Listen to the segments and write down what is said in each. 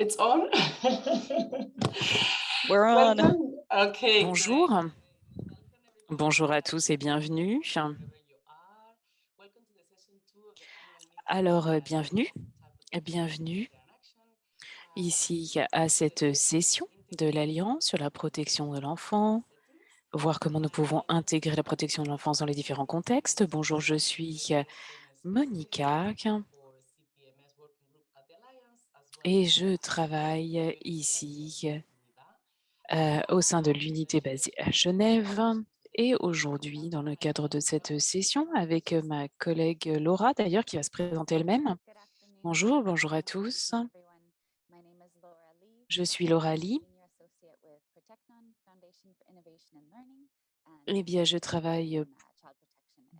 It's on? We're on. Welcome. Okay, Bonjour. Bonjour à tous et bienvenue. Alors, euh, uh, bienvenue, bienvenue ici à cette session de l'Alliance sur la protection de l'enfant, voir comment nous pouvons intégrer la protection de l'enfance dans les différents contextes. Bonjour, je suis Monica et je travaille ici euh, au sein de l'unité basée à Genève. Et aujourd'hui, dans le cadre de cette session, avec ma collègue Laura, d'ailleurs, qui va se présenter elle-même. Bonjour, bonjour à tous. Je suis Laura Lee. Eh bien, je travaille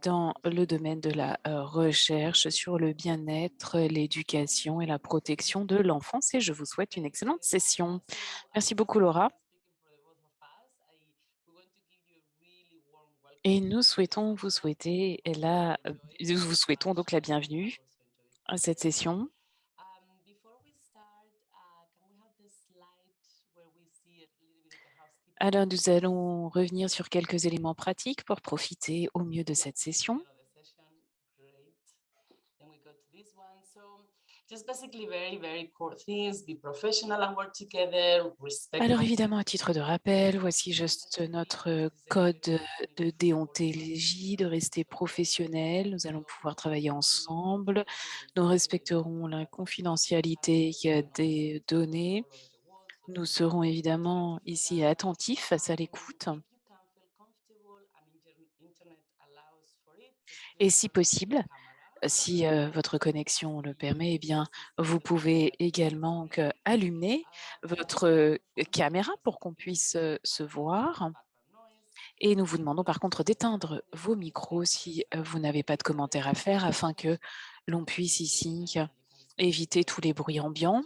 dans le domaine de la recherche sur le bien-être, l'éducation et la protection de l'enfance et je vous souhaite une excellente session. Merci beaucoup, Laura. Et nous souhaitons vous souhaiter la, vous souhaitons donc la bienvenue à cette session. Alors, nous allons revenir sur quelques éléments pratiques pour profiter au mieux de cette session. Alors évidemment, à titre de rappel, voici juste notre code de déontologie, de rester professionnel. Nous allons pouvoir travailler ensemble. Nous respecterons la confidentialité des données. Nous serons évidemment ici attentifs face à l'écoute. Et si possible, si euh, votre connexion le permet, eh bien, vous pouvez également allumer votre caméra pour qu'on puisse euh, se voir. Et nous vous demandons par contre d'éteindre vos micros si euh, vous n'avez pas de commentaires à faire afin que l'on puisse ici éviter tous les bruits ambiants.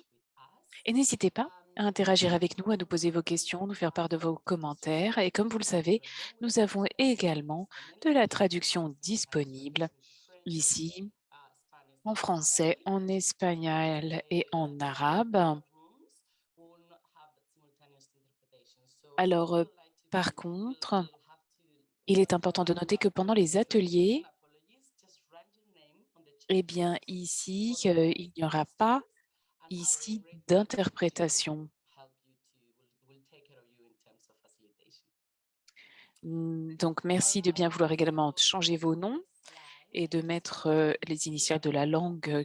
Et n'hésitez pas à interagir avec nous, à nous poser vos questions, nous faire part de vos commentaires. Et comme vous le savez, nous avons également de la traduction disponible ici en français, en espagnol et en arabe. Alors, euh, par contre, il est important de noter que pendant les ateliers, eh bien, ici, euh, il n'y aura pas ici d'interprétation. Hmm, Donc, merci de bien vouloir également changer vos noms et de mettre euh, les initiales de la langue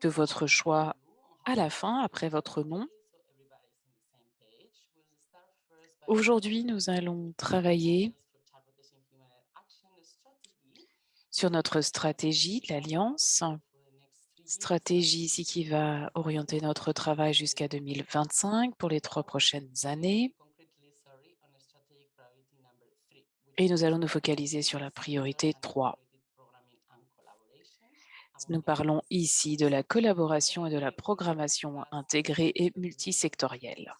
de votre choix à la fin, après votre nom. Aujourd'hui, nous allons travailler sur notre stratégie de l'Alliance, stratégie ici qui va orienter notre travail jusqu'à 2025 pour les trois prochaines années. Et nous allons nous focaliser sur la priorité 3. Nous parlons ici de la collaboration et de la programmation intégrée et multisectorielle.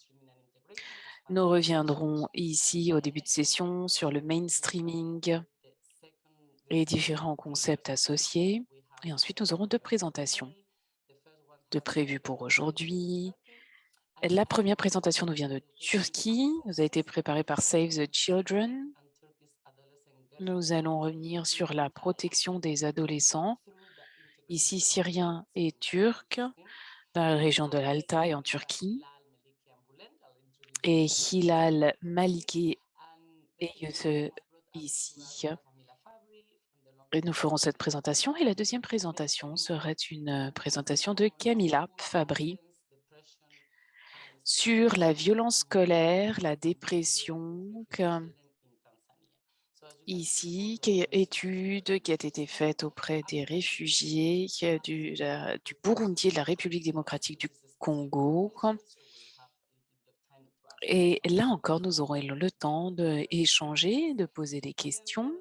Nous reviendrons ici au début de session sur le mainstreaming et différents concepts associés. Et ensuite, nous aurons deux présentations de prévues pour aujourd'hui. La première présentation nous vient de Turquie. Nous a été préparée par Save the Children. Nous allons revenir sur la protection des adolescents, ici syriens et turcs, dans la région de l'Altaï en Turquie. Et Hilal Maliki est ici. Et nous ferons cette présentation. Et la deuxième présentation serait une présentation de Camilla Fabri sur la violence scolaire, la dépression, ici, étude qui a été faite auprès des réfugiés du, Burundi et de la République démocratique du Congo. Et là encore, nous aurons le temps d'échanger, de poser des questions.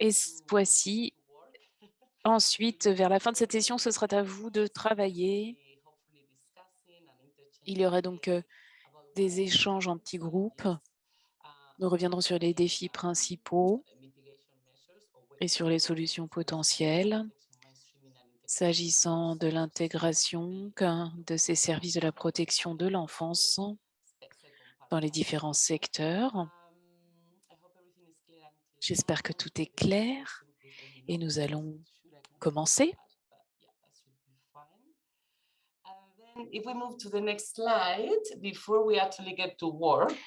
Et voici, ensuite, vers la fin de cette session, ce sera à vous de travailler. Il y aura donc euh, des échanges en petits groupes. Nous reviendrons sur les défis principaux et sur les solutions potentielles s'agissant de l'intégration de ces services de la protection de l'enfance dans les différents secteurs. J'espère que tout est clair et nous allons commencer.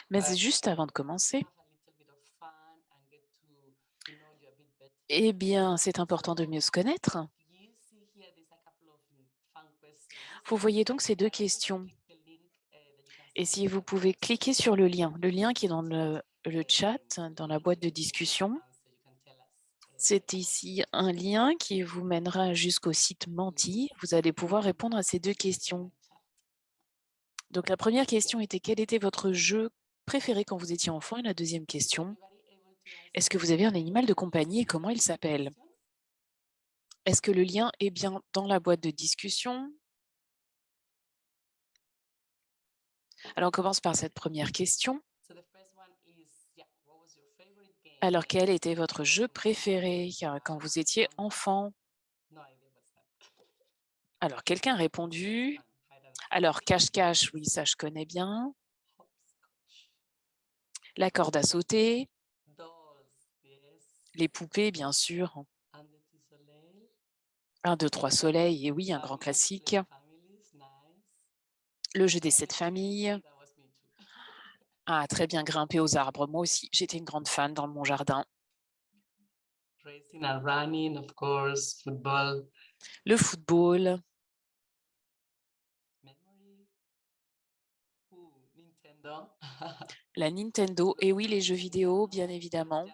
Mais juste avant de commencer, eh bien, c'est important de mieux se connaître. Vous voyez donc ces deux questions. Et si vous pouvez cliquer sur le lien, le lien qui est dans le, le chat, dans la boîte de discussion, c'est ici un lien qui vous mènera jusqu'au site Menti. Vous allez pouvoir répondre à ces deux questions. Donc la première question était quel était votre jeu préféré quand vous étiez enfant? Et la deuxième question, est-ce que vous avez un animal de compagnie et comment il s'appelle? Est-ce que le lien est bien dans la boîte de discussion? Alors on commence par cette première question. Alors, quel était votre jeu préféré quand vous étiez enfant? Alors, quelqu'un a répondu. Alors, cache-cache, oui, ça je connais bien. La corde à sauter. Les poupées, bien sûr. Un, deux, trois soleils, et oui, un grand classique. Le jeu des sept familles. Ah, très bien, grimper aux arbres. Moi aussi, j'étais une grande fan dans mon jardin. Le football. La Nintendo. Et oui, les jeux vidéo, bien évidemment.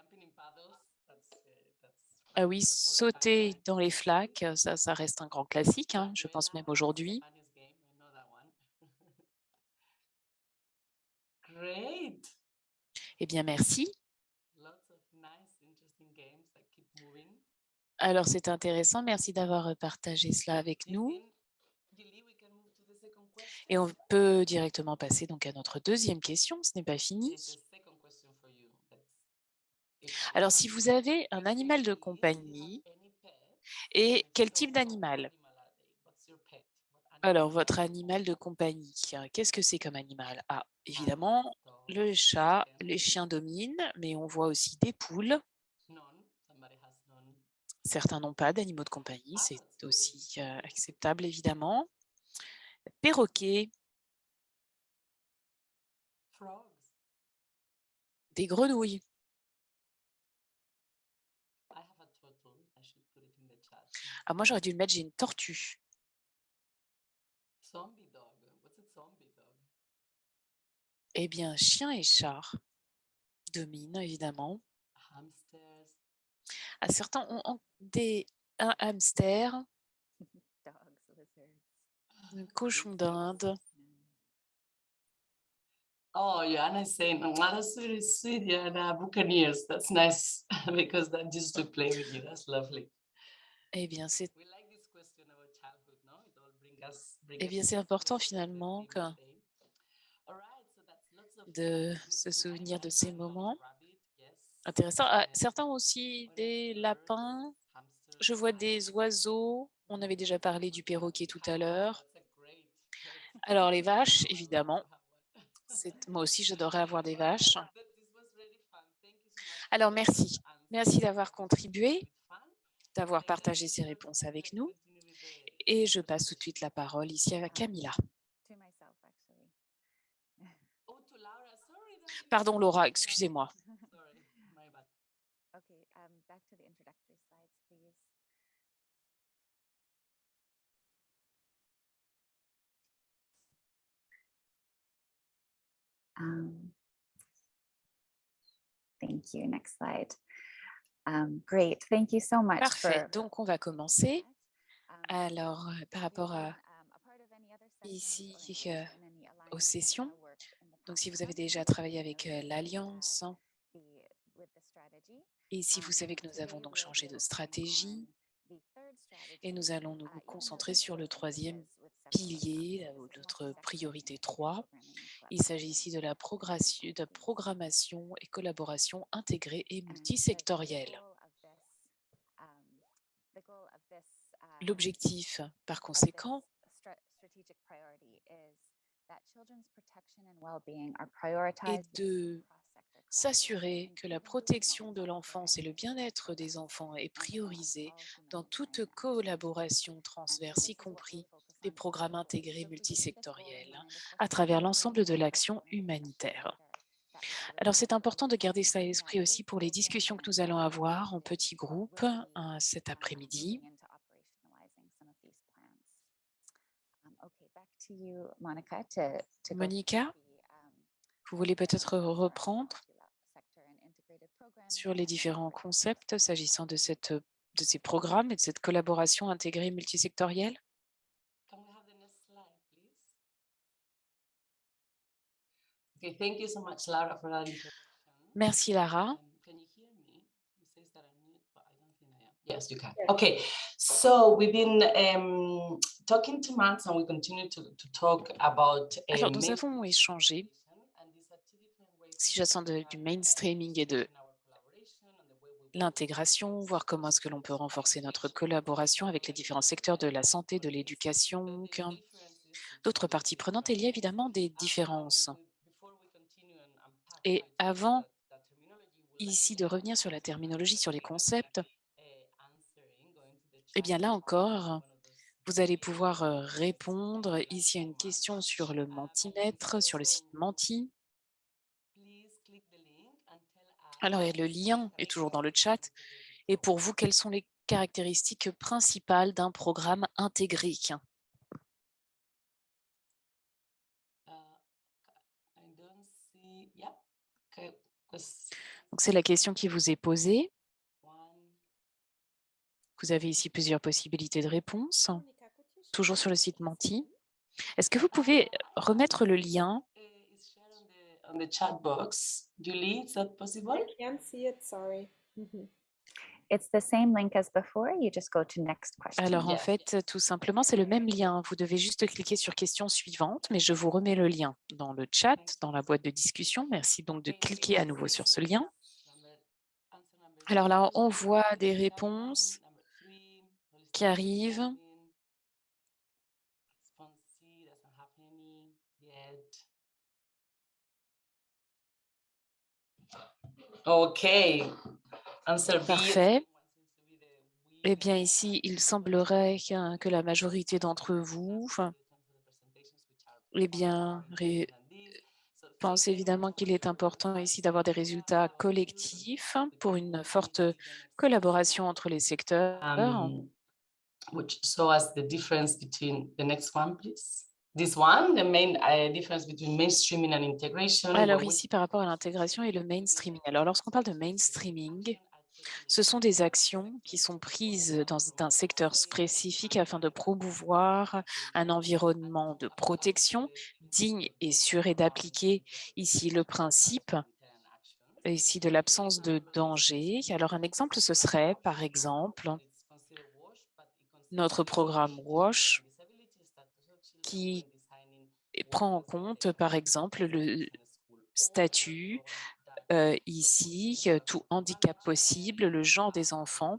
Ah oui, sauter dans les flaques, ça, ça reste un grand classique, hein, je pense même aujourd'hui. Eh bien, merci. Alors, c'est intéressant. Merci d'avoir partagé cela avec nous. Et on peut directement passer donc à notre deuxième question. Ce n'est pas fini. Alors, si vous avez un animal de compagnie, et quel type d'animal? Alors, votre animal de compagnie, qu'est-ce que c'est comme animal? Ah, évidemment, le chat, les chiens dominent, mais on voit aussi des poules. Certains n'ont pas d'animaux de compagnie, c'est aussi acceptable évidemment. Perroquets. Des grenouilles. Ah, moi, j'aurais dû le mettre, j'ai une tortue. Eh bien, chien et chat dominent, évidemment. À certains ont des, un hamster, un cochon d'Inde. Oh, Joanna is saying, oh, that's really sweet, Joanna. Buccaneers, that's nice because that just to play with you. That's lovely. Eh bien, c'est eh bien, c'est important finalement que de se souvenir de ces moments. Intéressant. Ah, certains ont aussi des lapins. Je vois des oiseaux. On avait déjà parlé du perroquet tout à l'heure. Alors, les vaches, évidemment. Moi aussi, j'adorerais avoir des vaches. Alors, merci. Merci d'avoir contribué, d'avoir partagé ces réponses avec nous. Et je passe tout de suite la parole ici à Camilla. Pardon, Laura, excusez-moi. Um, thank you. Next slide. Um, great. Thank you so much. Parfait. Donc, on va commencer. Um, Alors, euh, par rapport à um, ici euh, aux sessions, donc si vous avez déjà travaillé avec euh, l'Alliance, et si vous savez que nous avons donc changé de stratégie, et nous allons nous concentrer sur le troisième pilier, notre priorité 3. Il s'agit ici de la programmation et collaboration intégrée et multisectorielle. L'objectif, par of this conséquent, stra- strategic priority is that children's protection and well-being are prioritized est de s'assurer que la protection de l'enfance et le bien-être des enfants est priorisé dans toute collaboration transverse, y compris les programmes intégrés multisectoriels, us à travers l'ensemble de l'action humanitaire. Alors, c'est important de garder ça à l'esprit aussi pour les discussions que nous allons avoir en petits groupes euh, cet après-midi. moving into operationalizing some of these plans. Um, okay, back to you, Monica, um, vous voulez peut-être reprendre sur les différents concepts s'agissant de, cette, de ces programmes et de cette collaboration intégrée multisectorielle? Can we Yes, you can. Okay, so we've been um, talking to and we continue to, to talk about. uh, Alors, nous avons échangé, si j'attends du mainstreaming et de l'intégration, voir comment est-ce que l'on peut renforcer notre collaboration avec les différents secteurs de la santé, de l'éducation, d'autres parties prenantes. Il y a évidemment des différences. Et avant ici de revenir sur la terminologie, sur les concepts, eh bien là encore, vous allez pouvoir répondre ici à une question sur le mentimètre, sur le site Menti. Alors, le lien est toujours dans le chat. Et pour vous, quelles sont les caractéristiques principales d'un programme intégré? C'est la question qui vous est posée. Vous avez ici plusieurs possibilités de réponse, toujours sur le site Menti. Est-ce que vous pouvez remettre le lien On the chat box, Julie, is that possible? I can't see it, sorry. Mhm. It's the same link as before. You just go to next question. Alors, en fait, tout simplement, c'est le même lien. Vous devez juste cliquer sur question suivante, mais je vous remets le lien dans le chat, dans la boîte de discussion. Merci donc de cliquer à nouveau sur ce lien. Alors là, on voit des réponses qui arrivent. OK. Parfait. Eh bien, ici, il semblerait que la majorité d'entre vous eh bien, pense évidemment qu'il est important ici d'avoir des résultats collectifs pour une forte collaboration entre les secteurs. Um, which show us the difference between the next one, please? This one, the main uh, difference between mainstreaming and integration. Alors ici, par rapport à l'intégration et le mainstreaming. Alors, lorsqu'on parle de mainstreaming, ce sont des actions qui sont prises dans un secteur spécifique afin de promouvoir un environnement de protection digne et sûr et d'appliquer ici le principe ici de l'absence de danger. Alors, un exemple, ce serait, par exemple, notre programme WASH qui prend en compte, par exemple, le statut euh, ici, tout handicap possible, le genre des enfants,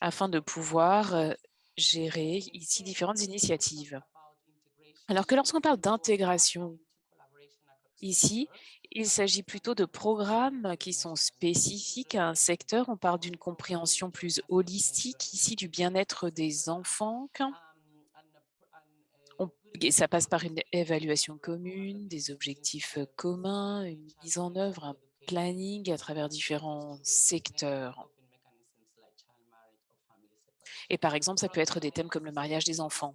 afin de pouvoir euh, gérer ici différentes initiatives. Alors que lorsqu'on parle d'intégration, ici, il s'agit plutôt de programmes qui sont spécifiques à un secteur. On parle d'une compréhension plus holistique ici du bien-être des enfants. Ça passe par une évaluation commune, des objectifs euh, communs, une mise en œuvre, un planning à travers différents secteurs. Et par exemple, ça peut être des thèmes comme le mariage des enfants.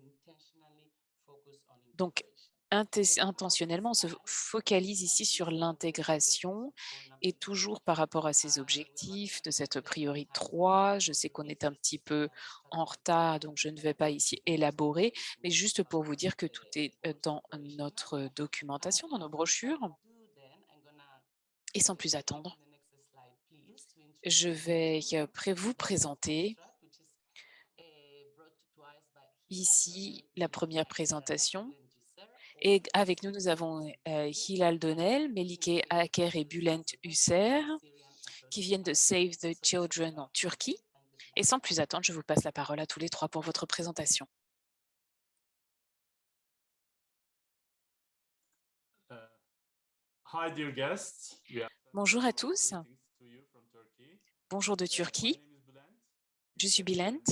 Donc, intentionnellement, on se focalise ici sur l'intégration et toujours par rapport à ces objectifs de cette priorité 3. Je sais qu'on est un petit peu en retard, donc je ne vais pas ici élaborer, mais juste pour vous dire que tout est euh, dans notre documentation, dans nos brochures. Et sans plus attendre, je vais euh, vous présenter ici la première présentation. Et avec nous, nous avons euh, Hilal Donnel, Melike Aker et Bülent Husser qui viennent de Save the Children en Turquie. Et sans plus attendre, je vous passe la parole à tous les trois pour votre présentation. Bonjour à tous. Bonjour de Turquie. Je suis Bülent.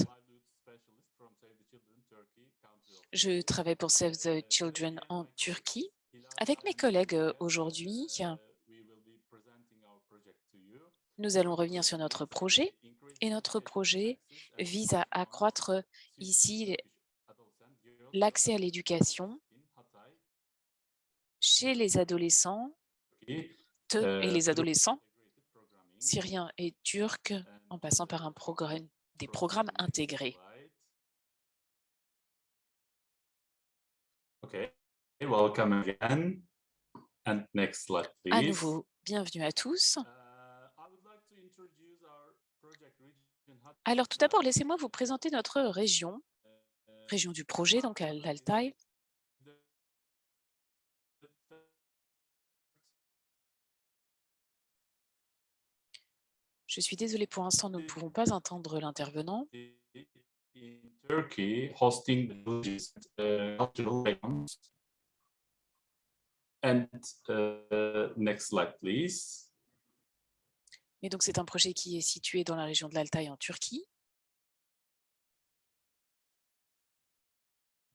Je travaille pour Save the Children en Turquie. Avec mes collègues euh, aujourd'hui, nous allons revenir sur notre projet et notre projet vise à accroître ici l'accès à l'éducation chez les adolescents et les adolescents syriens et turcs en passant par un programme, des programmes intégrés. Okay, welcome again. And next slide, please. À nouveau, bienvenue à tous. Uh, Hatay. Alors tout d'abord, laissez-moi vous présenter notre région, région du projet, donc à l'Altaï. Je suis désolée pour l'instant, nous ne pouvons pas entendre l'intervenant. In Turkey hosting the uh, cultural icons. And uh, next slide, please. Et donc c'est un projet qui est situé dans la région de l'Altaï en Turquie.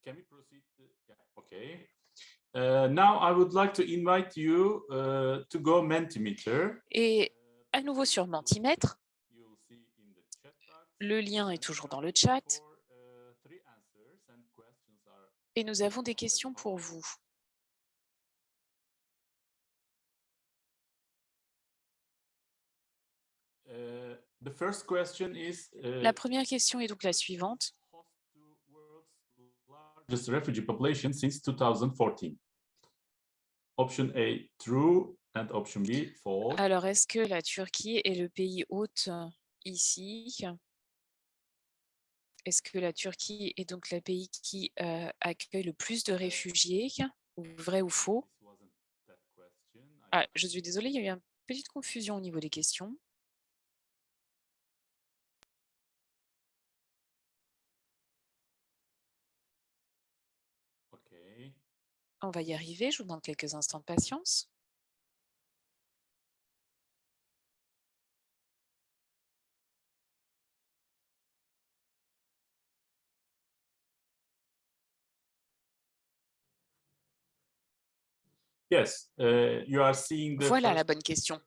Can we proceed? Uh, Yeah, okay. Uh, now I would like to invite you uh, to go Mentimeter. Et Uh, à nouveau sur Mentimètre, you'll see in the chat box. Le lien est toujours dans le chat et nous avons des questions pour vous. Uh, the first question is uh, La première question est donc la suivante. host to world's largest refugee population since 2014. Option A, true, and option B, false. Alors, est-ce que la Turquie est le pays hôte euh, ici? Est-ce que la Turquie est donc le pays qui euh, accueille le plus de réfugiés Vrai ou faux? Ah, je suis désolée, il y a eu une petite confusion au niveau des questions. Okay. On va y arriver, je vous demande quelques instants de patience. Voilà la bonne question.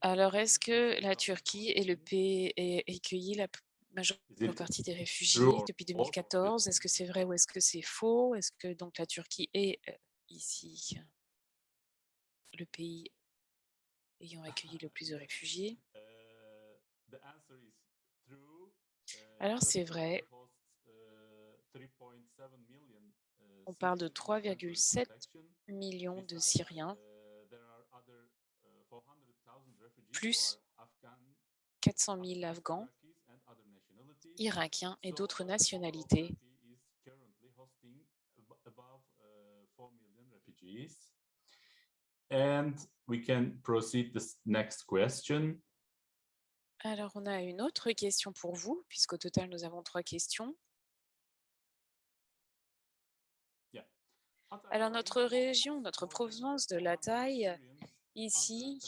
Alors, est-ce que la Turquie est le 2014. pays et accueilli la majeure partie des réfugiés depuis false? or 2014 Est-ce que c'est vrai ou est-ce que c'est faux? Est-ce que donc la Turquie est euh, ici le pays ayant accueilli le plus de réfugiés? Uh. Uh, Alors, c'est vrai. hosts, uh, 3.7 million, uh, On parle de Syrians under 3,7 protection. millions de Syriens, there are other, 400,000 refugees who plus are Afghan, 400 000 Afghans. Irakiens et d'autres nationalités. Turkey is currently hosting abo- above 4 million refugees. And we can proceed this next question. Alors, on a une autre question pour vous, puisqu'au total, nous avons trois questions. Alors, notre région, notre provenance de la taille, ici,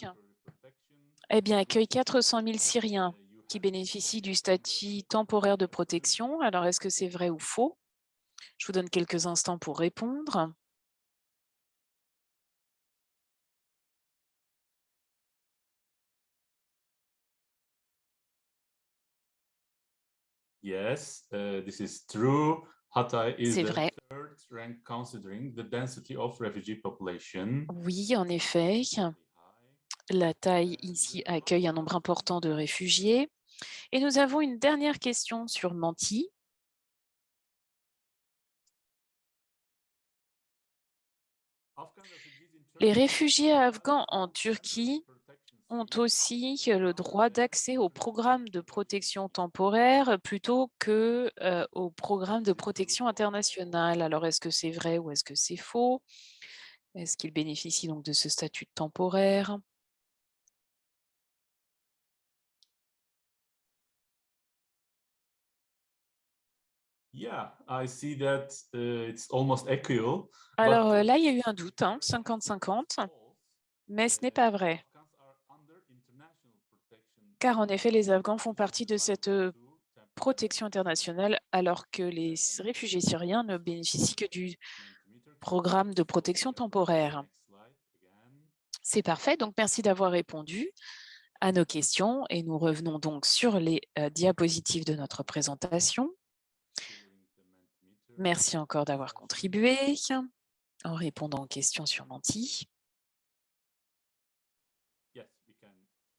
eh bien, accueille 400 000 Syriens qui bénéficient du statut temporaire de protection. Alors, est-ce que c'est vrai ou faux? Je vous donne quelques instants pour répondre. Yes, uh, this is true. Hatay is C'est the vrai. third rank considering the density of refugee population. Oui, en effet, la taille ici accueille un nombre important de réfugiés. Et nous avons une dernière question sur in Les réfugiés afghans en Turquie ont aussi le droit d'accès au programme de protection temporaire plutôt que euh, de protection internationale. Alors, est-ce que c'est vrai ou est-ce que c'est faux? Est-ce qu'ils bénéficient donc de ce statut temporaire? Alors là, il y a eu un doute, hein, 50-50, mais ce n'est pas vrai car en effet, les Afghans font partie de cette protection internationale, alors que les réfugiés syriens ne bénéficient que du programme de protection temporaire. C'est parfait, donc merci d'avoir répondu à nos questions et nous revenons donc sur les diapositives de notre présentation. Merci encore d'avoir contribué en répondant aux questions sur Menti. Yes, we can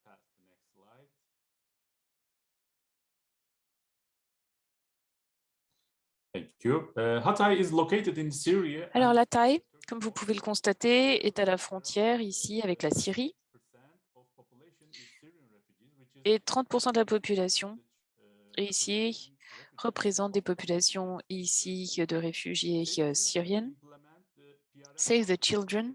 pass the next slide. Thank you. Uh, Hatay is located in Syria. Alors and la taille, comme vous pouvez le constater, est à la frontière ici avec la Syrie. 30% of population is Syrian refugees, which is et 30% de la population ici représente des populations ici de réfugiés euh, syriennes. Save the Children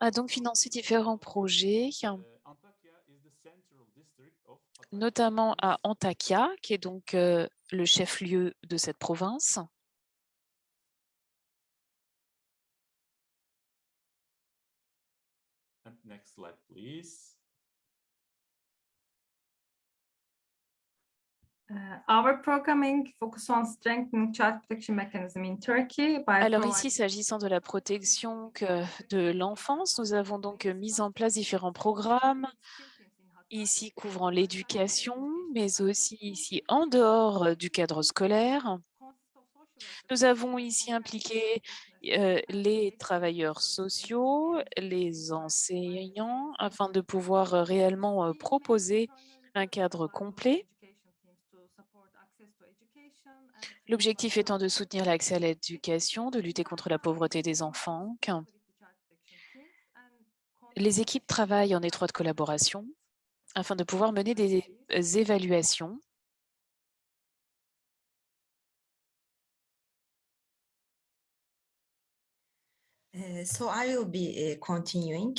a donc financé différents projets, Uh, Antakya is the central district of Hatay notamment à. Antakya, qui est donc euh, le chef-lieu de cette province. Next slide, please. Uh, our programming focus on strengthening child protection mechanism in Turkey by Alors ici, s'agissant de la protection que- de l'enfance, nous avons donc mis en place différents programmes, ici couvrant l'éducation, mais aussi ici en dehors euh, du cadre scolaire. Nous avons ici impliqué euh, les travailleurs sociaux, les enseignants, afin de pouvoir euh, réellement proposer un cadre complet. L'objectif étant de soutenir l'accès à l'éducation, de lutter contre la pauvreté des enfants. Les équipes travaillent en étroite collaboration afin de pouvoir mener des euh, évaluations. So I will be continuing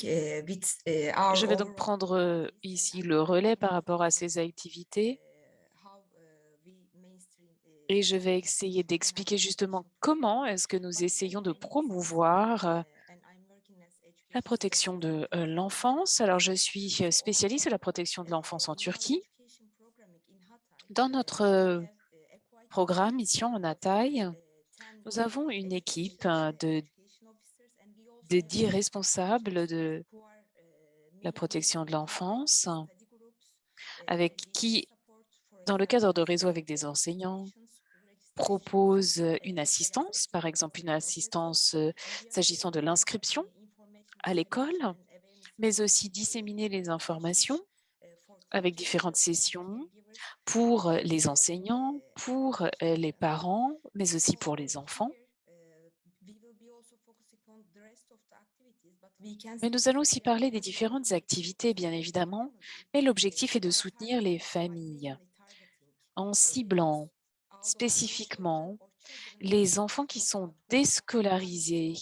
with our Je vais donc prendre euh, ici le relais par rapport à ces activités. uh, how, uh, we mainstream, uh, et je vais essayer d'expliquer justement comment est-ce que nous essayons de promouvoir euh, uh, and I'm working as la protection de euh, l'enfance. Alors, je suis euh, spécialiste de la protection de l'enfance en Turquie. Dans notre euh, programme ici en Hatay, nous avons une équipe euh, de, de 10 responsables de la protection de l'enfance avec qui, dans le cadre de réseaux avec des enseignants, proposent une assistance, par exemple une assistance s'agissant de l'inscription à l'école, mais aussi disséminer les informations avec différentes sessions pour euh, les enseignants, pour euh, les parents, mais aussi pour les enfants. Mais nous allons aussi parler des différentes activités, bien évidemment, mais l'objectif est de soutenir les familles en ciblant spécifiquement les enfants qui sont déscolarisés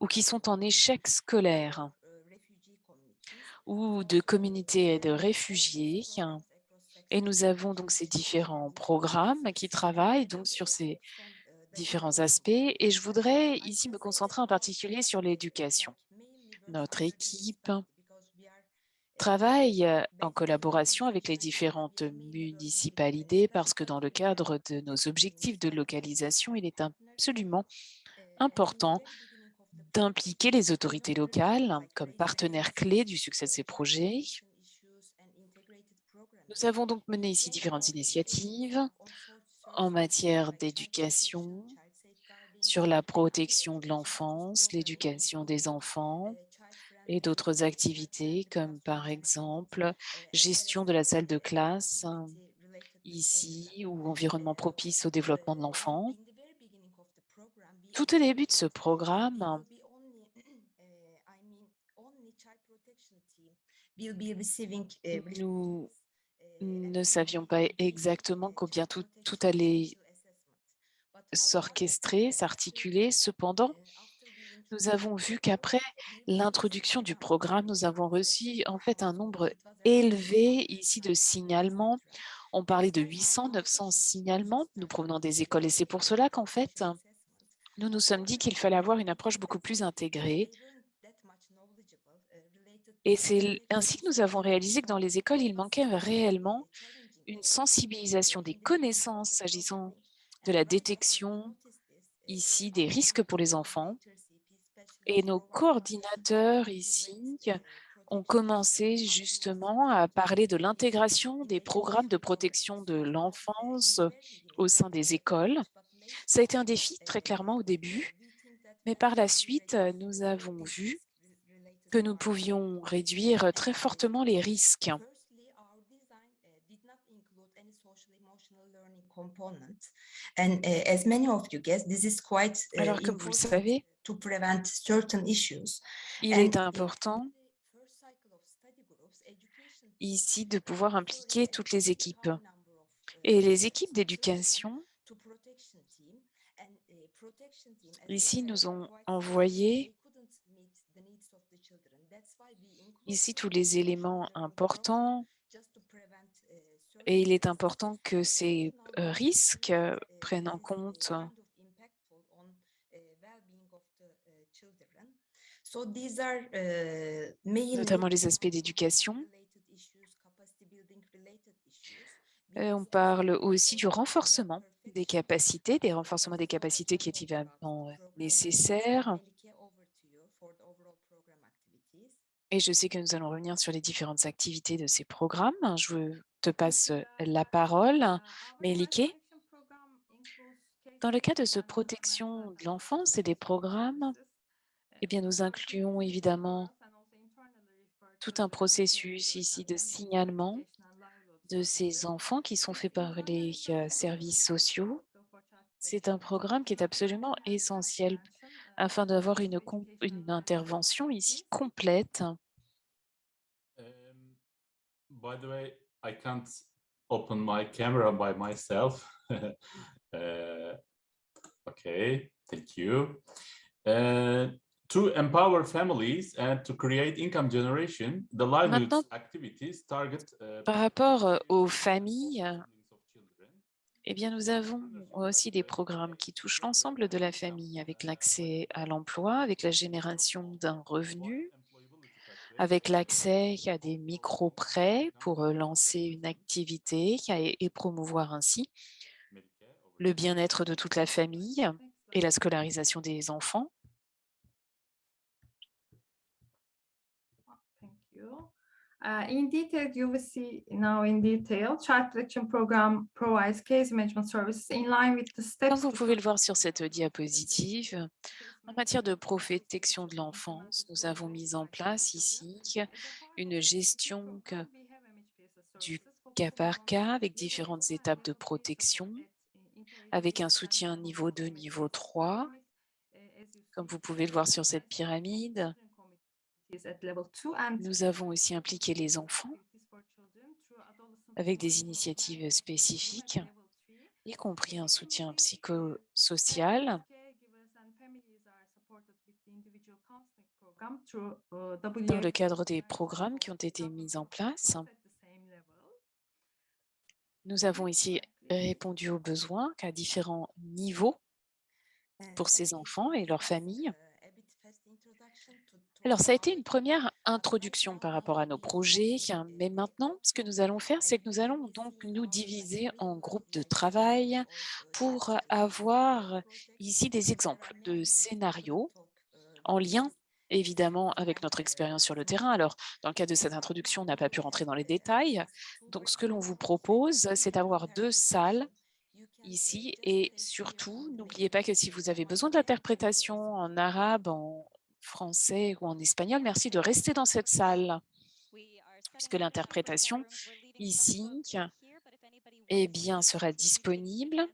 ou qui sont en échec scolaire ou de communautés de réfugiés. Et nous avons donc ces différents programmes qui travaillent donc sur ces différents aspects. Et je voudrais ici me concentrer en particulier sur l'éducation. Notre équipe travaille en collaboration avec les différentes municipalités parce que dans le cadre de nos objectifs de localisation, il est absolument important d'impliquer les autorités locales comme partenaires clés du succès de ces projets. Nous avons donc mené ici différentes initiatives en matière d'éducation, sur la protection de l'enfance, l'éducation des enfants et d'autres activités comme par exemple gestion de la salle de classe ici ou environnement propice au développement de l'enfant. Tout au début de ce programme, nous ne savions pas exactement combien tout, tout allait s'orchestrer, s'articuler? Cependant, nous avons vu qu'après l'introduction du programme, nous avons reçu en fait un nombre élevé ici de signalements On parlait de 800, 900 signalements. Nous provenant des écoles et c'est pour cela qu'en fait, nous nous sommes dit qu'il fallait avoir une approche beaucoup plus intégrée. Et c'est ainsi que nous avons réalisé que dans les écoles, il manquait réellement une sensibilisation des connaissances s'agissant de la détection ici des risques pour les enfants. Et nos coordinateurs ici ont commencé justement à parler de l'intégration des programmes de protection de l'enfance au sein des écoles. Ça a été un défi très clairement au début, mais par la suite, nous avons vu que nous pouvions réduire très fortement les risques. Alors, comme vous le savez, il est important ici de pouvoir impliquer toutes les équipes. Et les équipes d'éducation, ici, nous ont envoyé ici tous les éléments importants et il est important que ces risques prennent en compte notamment les aspects d'éducation. On parle aussi du renforcement des capacités, des renforcements des capacités qui est évidemment nécessaire. Et je sais que nous allons revenir sur les différentes activités de ces programmes. Je te passe la parole, Mélike. Dans le cas de ce protection de l'enfance et des programmes, eh bien, nous incluons évidemment tout un processus ici de signalement de ces enfants qui sont faits par les services sociaux. C'est un programme qui est absolument essentiel afin d'avoir une intervention ici complète by the way, I can't open my camera by myself. uh, okay, thank you. Uh, to empower families and to create income generation, the livelihood activities target. Uh, par rapport aux familles, eh bien, nous avons aussi des programmes qui touchent l'ensemble de la famille avec l'accès à l'emploi, avec la génération d'un revenu, avec l'accès à des micro-prêts pour lancer une activité et promouvoir ainsi le bien-être de toute la famille et la scolarisation des enfants. Uh, in detail, you will see now in detail, Child Protection Program provides case management services in line with the steps. Comme vous pouvez le voir sur cette diapositive, en matière de protection de l'enfance, nous avons mis en place ici une gestion du cas par cas avec différentes étapes de protection, avec un soutien niveau 2, niveau 3. Comme vous pouvez le voir sur cette pyramide, nous avons aussi impliqué les enfants avec des initiatives spécifiques, y compris un soutien psychosocial dans le cadre des programmes qui ont été mis en place. Nous avons ici répondu aux besoins à différents niveaux pour ces enfants et leurs familles. Alors, ça a été une première introduction par rapport à nos projets, mais maintenant, ce que nous allons faire, c'est que nous allons donc nous diviser en groupes de travail pour avoir ici des exemples de scénarios en lien évidemment avec notre expérience sur le terrain. Alors, dans le cas de cette introduction, on n'a pas pu rentrer dans les détails. Donc, ce que l'on vous propose, c'est d'avoir deux salles ici et surtout, n'oubliez pas que si vous avez besoin d'interprétation en arabe, en français ou en espagnol, merci de rester dans cette salle, puisque l'interprétation ici eh bien, sera disponible.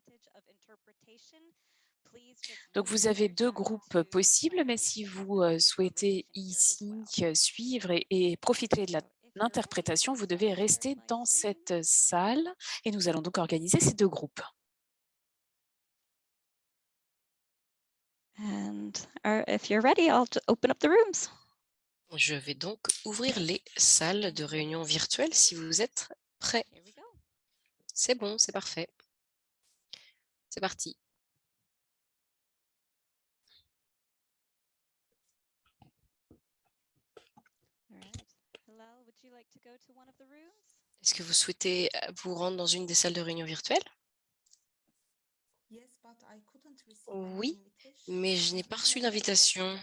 Donc, vous avez deux groupes possibles, mais si vous souhaitez ici suivre et, profiter de l'interprétation, vous devez rester dans cette salle et nous allons donc organiser ces deux groupes. Je vais donc ouvrir les salles de réunion virtuelles si vous êtes prêts. C'est bon, c'est parfait. C'est parti. Est-ce que vous souhaitez euh, vous rendre dans une des salles de réunion virtuelles? Yes, but I couldn't receive any Oui. Mais je n'ai pas reçu d'invitation.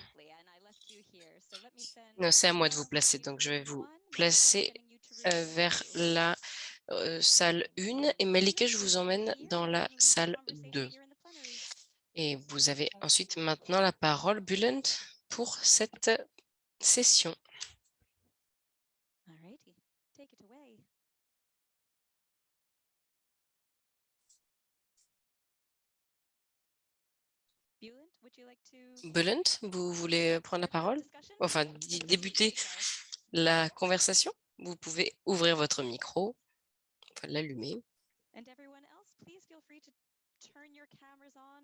Non, c'est à moi de vous placer, donc je vais vous placer euh, vers la euh, salle 1 et Malika, je vous emmène dans la salle 2. Et vous avez ensuite maintenant la parole, Bulent, pour cette session. Bulent, vous voulez prendre la parole? Enfin, débuter la conversation Vous pouvez ouvrir votre micro, enfin, l'allumer.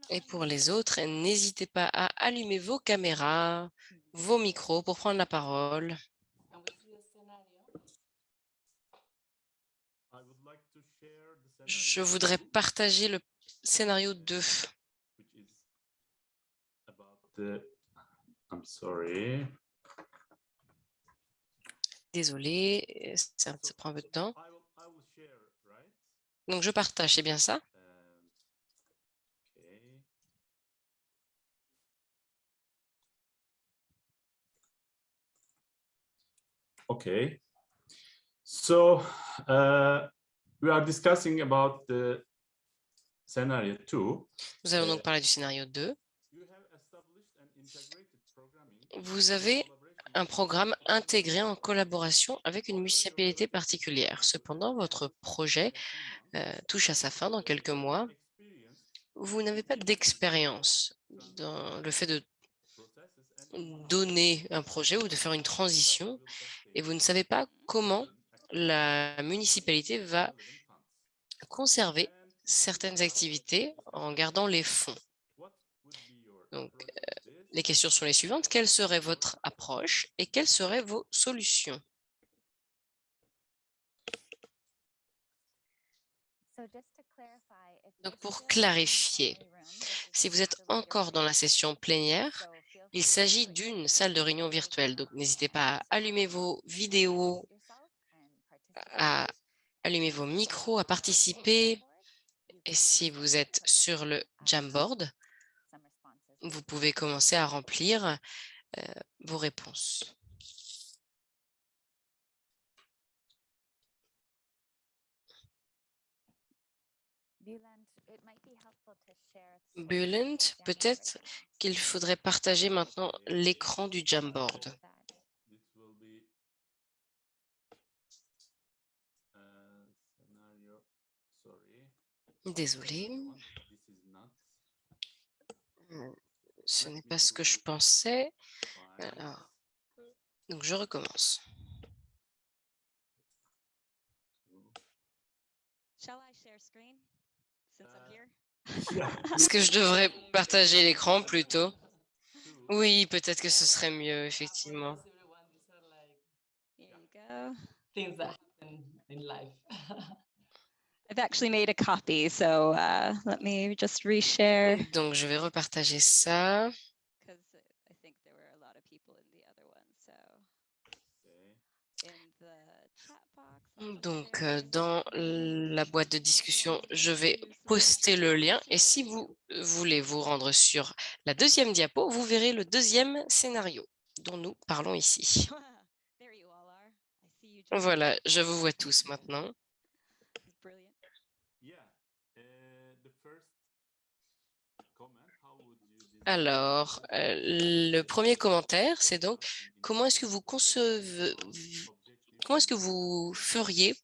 Et pour les autres, n'hésitez pas à allumer vos caméras, vos micros pour prendre la parole. Can we see the scenario? I would like to share the Je scenario voudrais partager le scénario 2. The I'm sorry. Désolé, ça, ça prend un peu de temps. Donc, je partage, c'est bien ça? Um, okay. Okay. So uh, we are discussing about the scenario two. Nous allons donc parler du scénario 2. You have established an integrated programming Vous avez un programme intégré en collaboration avec une municipalité particulière. Cependant, votre projet euh, touche à sa fin dans quelques mois. Vous n'avez pas d'expérience dans le fait de donner un projet ou de faire une transition et vous ne savez pas comment la municipalité va conserver certaines activités en gardant les fonds. Donc, euh, les questions sont les suivantes. Quelle serait votre approche et quelles seraient vos solutions? Donc pour clarifier, Si vous êtes encore dans la session plénière, il s'agit d'une salle de réunion virtuelle. Donc, n'hésitez pas à allumer vos vidéos, à allumer vos micros, à participer. Et si vous êtes sur le Jamboard, vous pouvez commencer à remplir euh, vos réponses. Bulent, peut-être qu'il faudrait partager maintenant l'écran du Jamboard. This will be uh, scenario. Sorry. Désolé, This is not ce n'est pas ce que je pensais. Alors, donc, je recommence. Est-ce que je devrais partager l'écran plutôt? Oui, peut-être que ce serait mieux, effectivement. Things that happen in life. I've actually made a copy, so uh, let me just reshare. Donc, je vais repartager ça. Because I think there were a lot of people in the other one, so Okay. in the chat box. I'll just Donc, euh, dans la boîte de discussion, je vais poster le lien. Et si vous voulez vous rendre sur la deuxième diapo, vous verrez le deuxième scénario dont nous parlons ici. Voilà, je vous vois tous maintenant. This is brilliant. Yeah. Uh, the first comment, how would you design Alors, euh, le premier commentaire, c'est donc comment est-ce que vous concevez, comment est-ce que vous feriez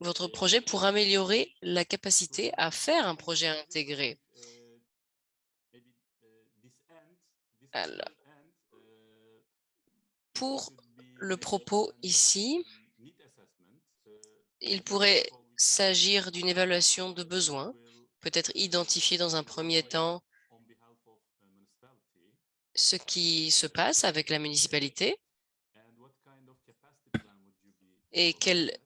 votre projet pour améliorer la capacité à faire un projet intégré? Alors, pour le propos ici, il pourrait s'agir d'une évaluation de besoins, peut-être identifier dans un premier temps ce qui se passe avec la municipalité et quel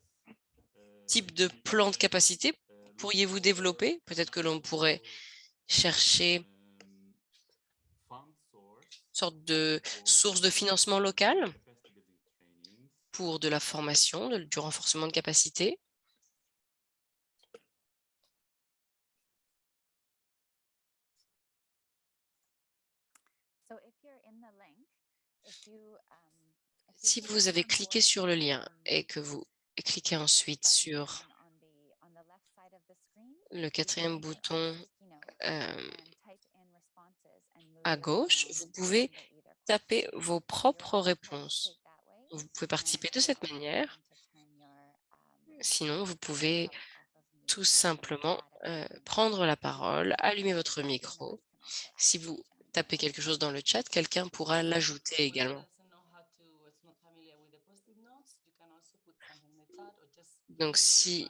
type de plan de capacité pourriez-vous développer? Peut-être que l'on pourrait chercher une sorte de source de financement local pour de la formation, du renforcement de capacité. So if you're in the link, if you, um, if you Si vous avez cliqué sur le lien et que vous cliquez ensuite sur le quatrième bouton euh, à gauche, vous pouvez taper vos propres réponses. Vous pouvez participer de cette manière. Sinon, vous pouvez tout simplement euh, prendre la parole, allumer votre micro. Si vous tapez quelque chose dans le chat, quelqu'un pourra l'ajouter également. Donc, si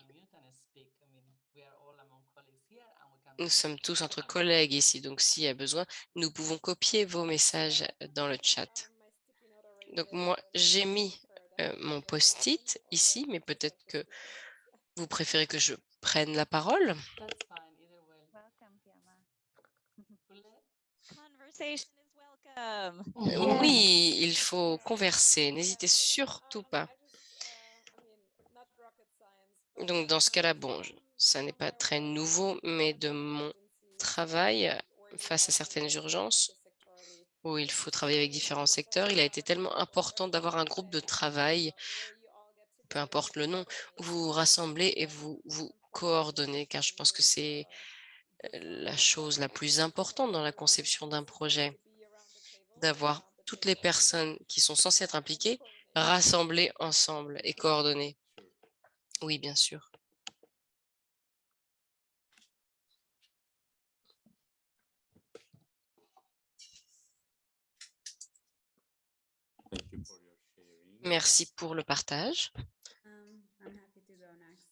nous sommes tous entre collègues ici, donc s'il y a besoin, nous pouvons copier vos messages dans le chat. Donc moi, j'ai mis euh, mon post-it ici, mais peut-être que vous préférez que je prenne la parole. Oui, il faut converser, n'hésitez surtout pas. Donc dans ce cas-là, bon, ça n'est pas très nouveau, mais de mon travail face à certaines urgences, où il faut travailler avec différents secteurs, il a été tellement important d'avoir un groupe de travail, peu importe le nom, où vous vous rassemblez et vous vous coordonnez, car je pense que c'est euh, la chose la plus importante dans la conception d'un projet, d'avoir toutes les personnes qui sont censées être impliquées rassemblées ensemble et coordonnées. Oui, bien sûr. Merci pour le partage. Um, next.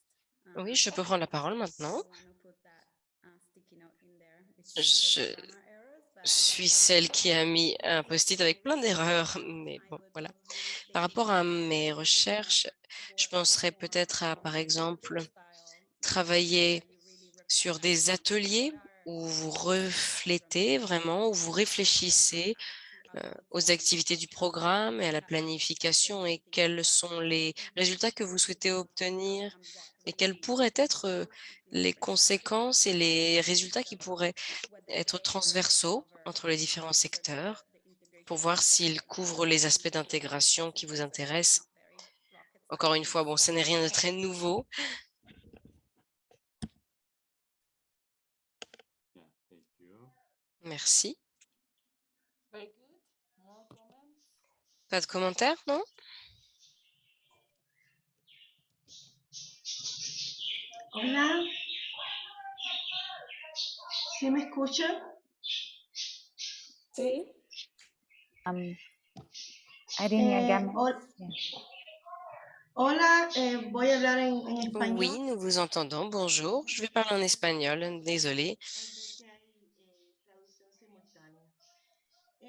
Oui, Um, je peux prendre la parole maintenant. Je suis celle qui a mis un post-it avec plein d'erreurs, mais bon, voilà. Par rapport à mes recherches, je penserais peut-être à, par exemple, travailler sur des ateliers où vous reflétez vraiment, où vous réfléchissez euh, aux activités du programme et à la planification et quels sont les résultats que vous souhaitez obtenir et quelles pourraient être les conséquences et les résultats qui pourraient être transversaux entre les différents secteurs pour voir s'ils couvrent les aspects d'intégration qui vous intéressent? Encore une fois, bon, ce n'est rien de très nouveau. Merci. Pas de commentaires, non? Hola. ¿Sí me escuchan? Sí. Um, Eh, again. hol- Yeah. hola, eh, voy a hablar en, en español. Oui, nous vous entendons. Bonjour. Je vais parler en espagnol. Désolée.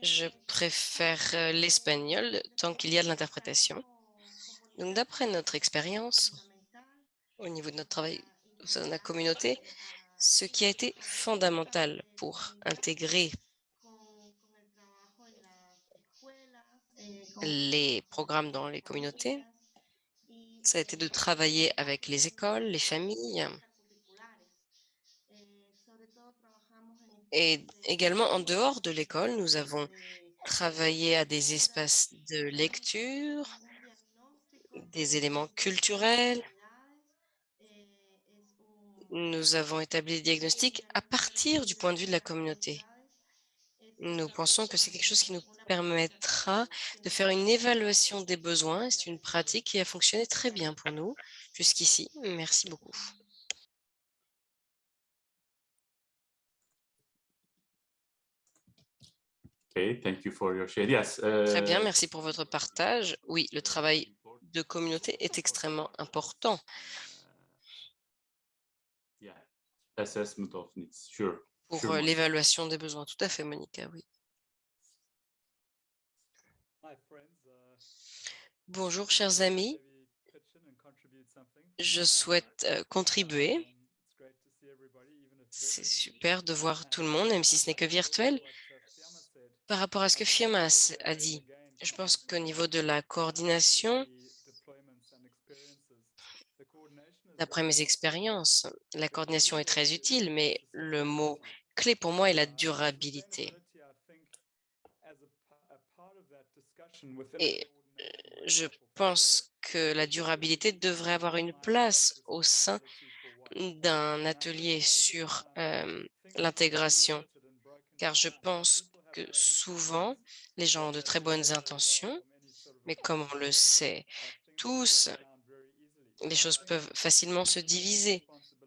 Je préfère euh, l'espagnol tant qu'il y a de l'interprétation. Donc, d'après notre expérience, au niveau de notre travail de la communauté, ce qui a été fondamental pour intégrer les programmes dans les communautés, ça a été de travailler avec les écoles, les familles et également en dehors de l'école, nous avons travaillé à des espaces de lecture, des éléments culturels. Nous avons établi des diagnostics à partir du point de vue de la communauté. Nous pensons que c'est quelque chose qui nous permettra de faire une évaluation des besoins. C'est une pratique qui a fonctionné très bien pour nous jusqu'ici. Merci beaucoup. Okay, thank you for your share. Yes. Très bien, uh, merci pour votre partage. Oui, le travail de communauté est extrêmement important. Uh, assessment of needs, sure. pour sure, euh, l'évaluation des besoins. Tout à fait, Monica, oui. Bonjour, chers amis. Je souhaite euh, contribuer. C'est super de voir tout le monde, même si ce n'est que virtuel. Par rapport à ce que Fiamas a dit, je pense qu'au niveau de la coordination, d'après mes expériences, la coordination est très utile, mais le mot clé pour moi est la durabilité. Et euh, je pense que la durabilité devrait avoir une place au sein d'un atelier sur l'intégration, car je pense que souvent, les gens ont de très bonnes intentions, mais comme on le sait tous, les choses peuvent facilement se diviser.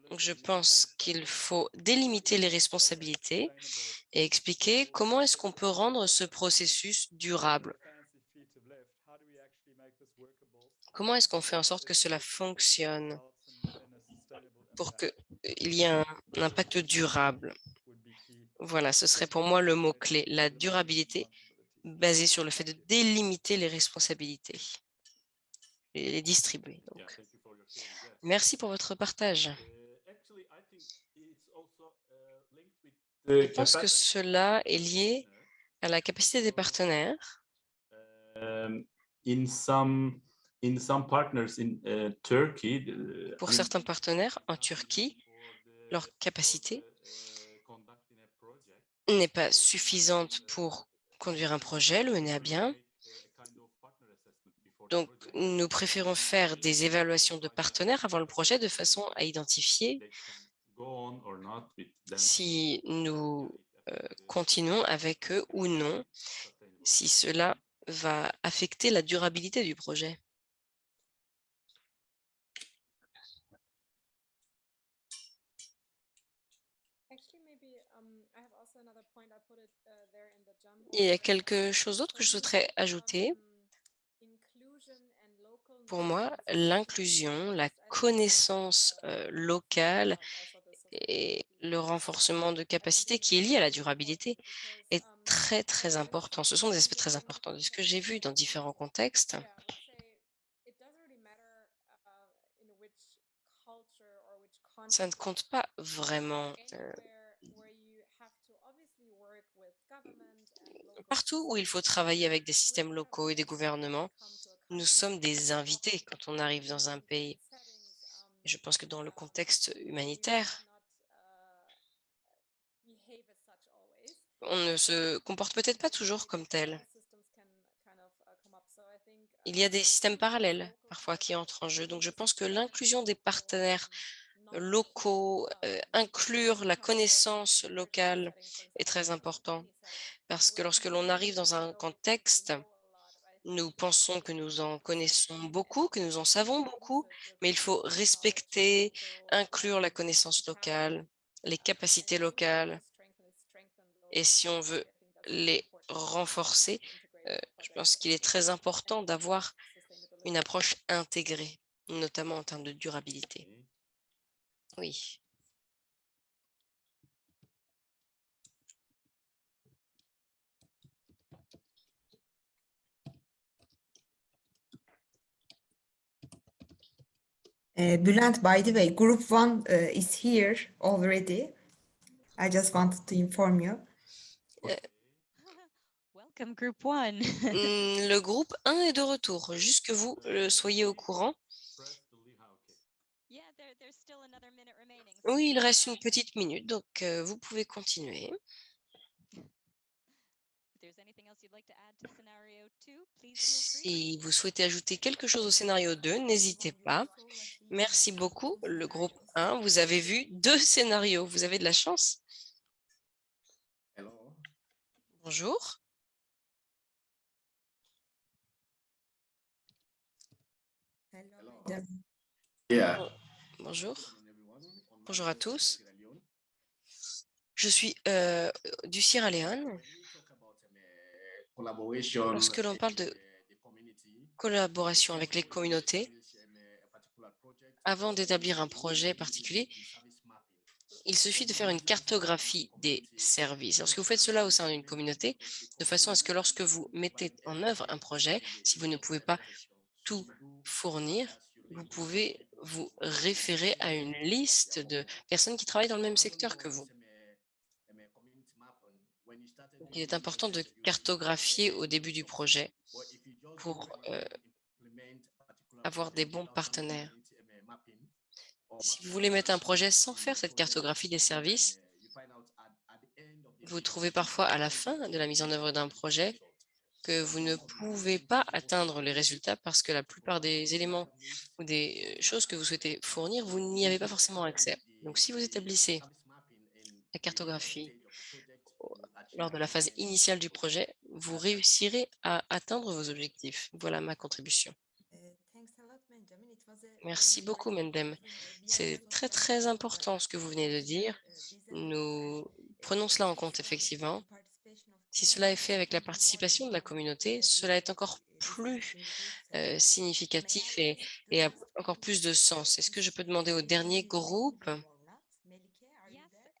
Donc, je pense qu'il faut délimiter les responsabilités et expliquer comment est-ce qu'on peut rendre ce processus durable. Comment est-ce qu'on fait en sorte que cela fonctionne pour qu'il y ait un, impact durable? Voilà, ce serait pour moi le mot-clé, la durabilité basée sur le fait de délimiter les responsabilités et les distribuer. Merci pour votre partage. Je pense que cela est lié à la capacité des partenaires. Pour certains partenaires en Turquie, leur capacité n'est pas suffisante pour conduire un projet, le mener à bien. Donc, nous préférons faire des évaluations de partenaires avant le projet de façon à identifier si nous euh, continuons avec eux ou non, si cela va affecter la durabilité du projet. Il y a quelque chose d'autre que je souhaiterais ajouter. Pour moi, l'inclusion, la connaissance euh, locale et le renforcement de capacité qui est lié à la durabilité est très, très important. Ce sont des aspects très importants de ce que j'ai vu dans différents contextes. Ça ne compte pas vraiment. Euh, partout où il faut travailler avec des systèmes locaux et des gouvernements, nous sommes des invités quand on arrive dans un pays. Je pense que dans le contexte humanitaire, on ne se comporte peut-être pas toujours comme tel. Il y a des systèmes parallèles parfois qui entrent en jeu. Donc, je pense que l'inclusion des partenaires locaux, euh, inclure la connaissance locale est très important. Parce que lorsque l'on arrive dans un contexte, nous pensons que nous en connaissons beaucoup, que nous en savons beaucoup, mais il faut respecter, inclure la connaissance locale, les capacités locales, et si on veut les renforcer, euh, je pense qu'il est très important d'avoir une approche intégrée, notamment en termes de durabilité. Oui. Uh, Bülent, by the way, group one uh, is here already. I just wanted to inform you. Welcome, group one. Mm, le groupe 1 est de retour, juste que vous euh, soyez au courant. Oui, il reste une petite minute, donc euh, vous pouvez continuer. Si vous souhaitez ajouter quelque chose au scénario 2, n'hésitez pas. Merci beaucoup, le groupe 1. Vous avez vu deux scénarios. Vous avez de la chance. Bonjour. Bonjour. Bonjour à tous. Je suis euh, du Sierra Leone. Lorsque l'on parle de collaboration avec les communautés, avant d'établir un projet particulier, il suffit de faire une cartographie des services. Lorsque vous faites cela au sein d'une communauté, de façon à ce que lorsque vous mettez en œuvre un projet, si vous ne pouvez pas tout fournir, vous pouvez vous référer à une liste de personnes qui travaillent dans le même secteur que vous. Il est important de cartographier au début du projet pour euh, avoir des bons partenaires. Si vous voulez mettre un projet sans faire cette cartographie des services, vous trouvez parfois à la fin de la mise en œuvre d'un projet que vous ne pouvez pas atteindre les résultats parce que la plupart des éléments ou des choses que vous souhaitez fournir, vous n'y avez pas forcément accès. Donc, si vous établissez la cartographie lors de la phase initiale du projet, vous réussirez à atteindre vos objectifs. Voilà ma contribution. Merci beaucoup, Mendem. C'est très, très important ce que vous venez de dire. Nous prenons cela en compte, effectivement. Si cela est fait avec la participation de la communauté, cela est encore plus euh, significatif et, et a encore plus de sens. Est-ce que je peux demander au dernier groupe,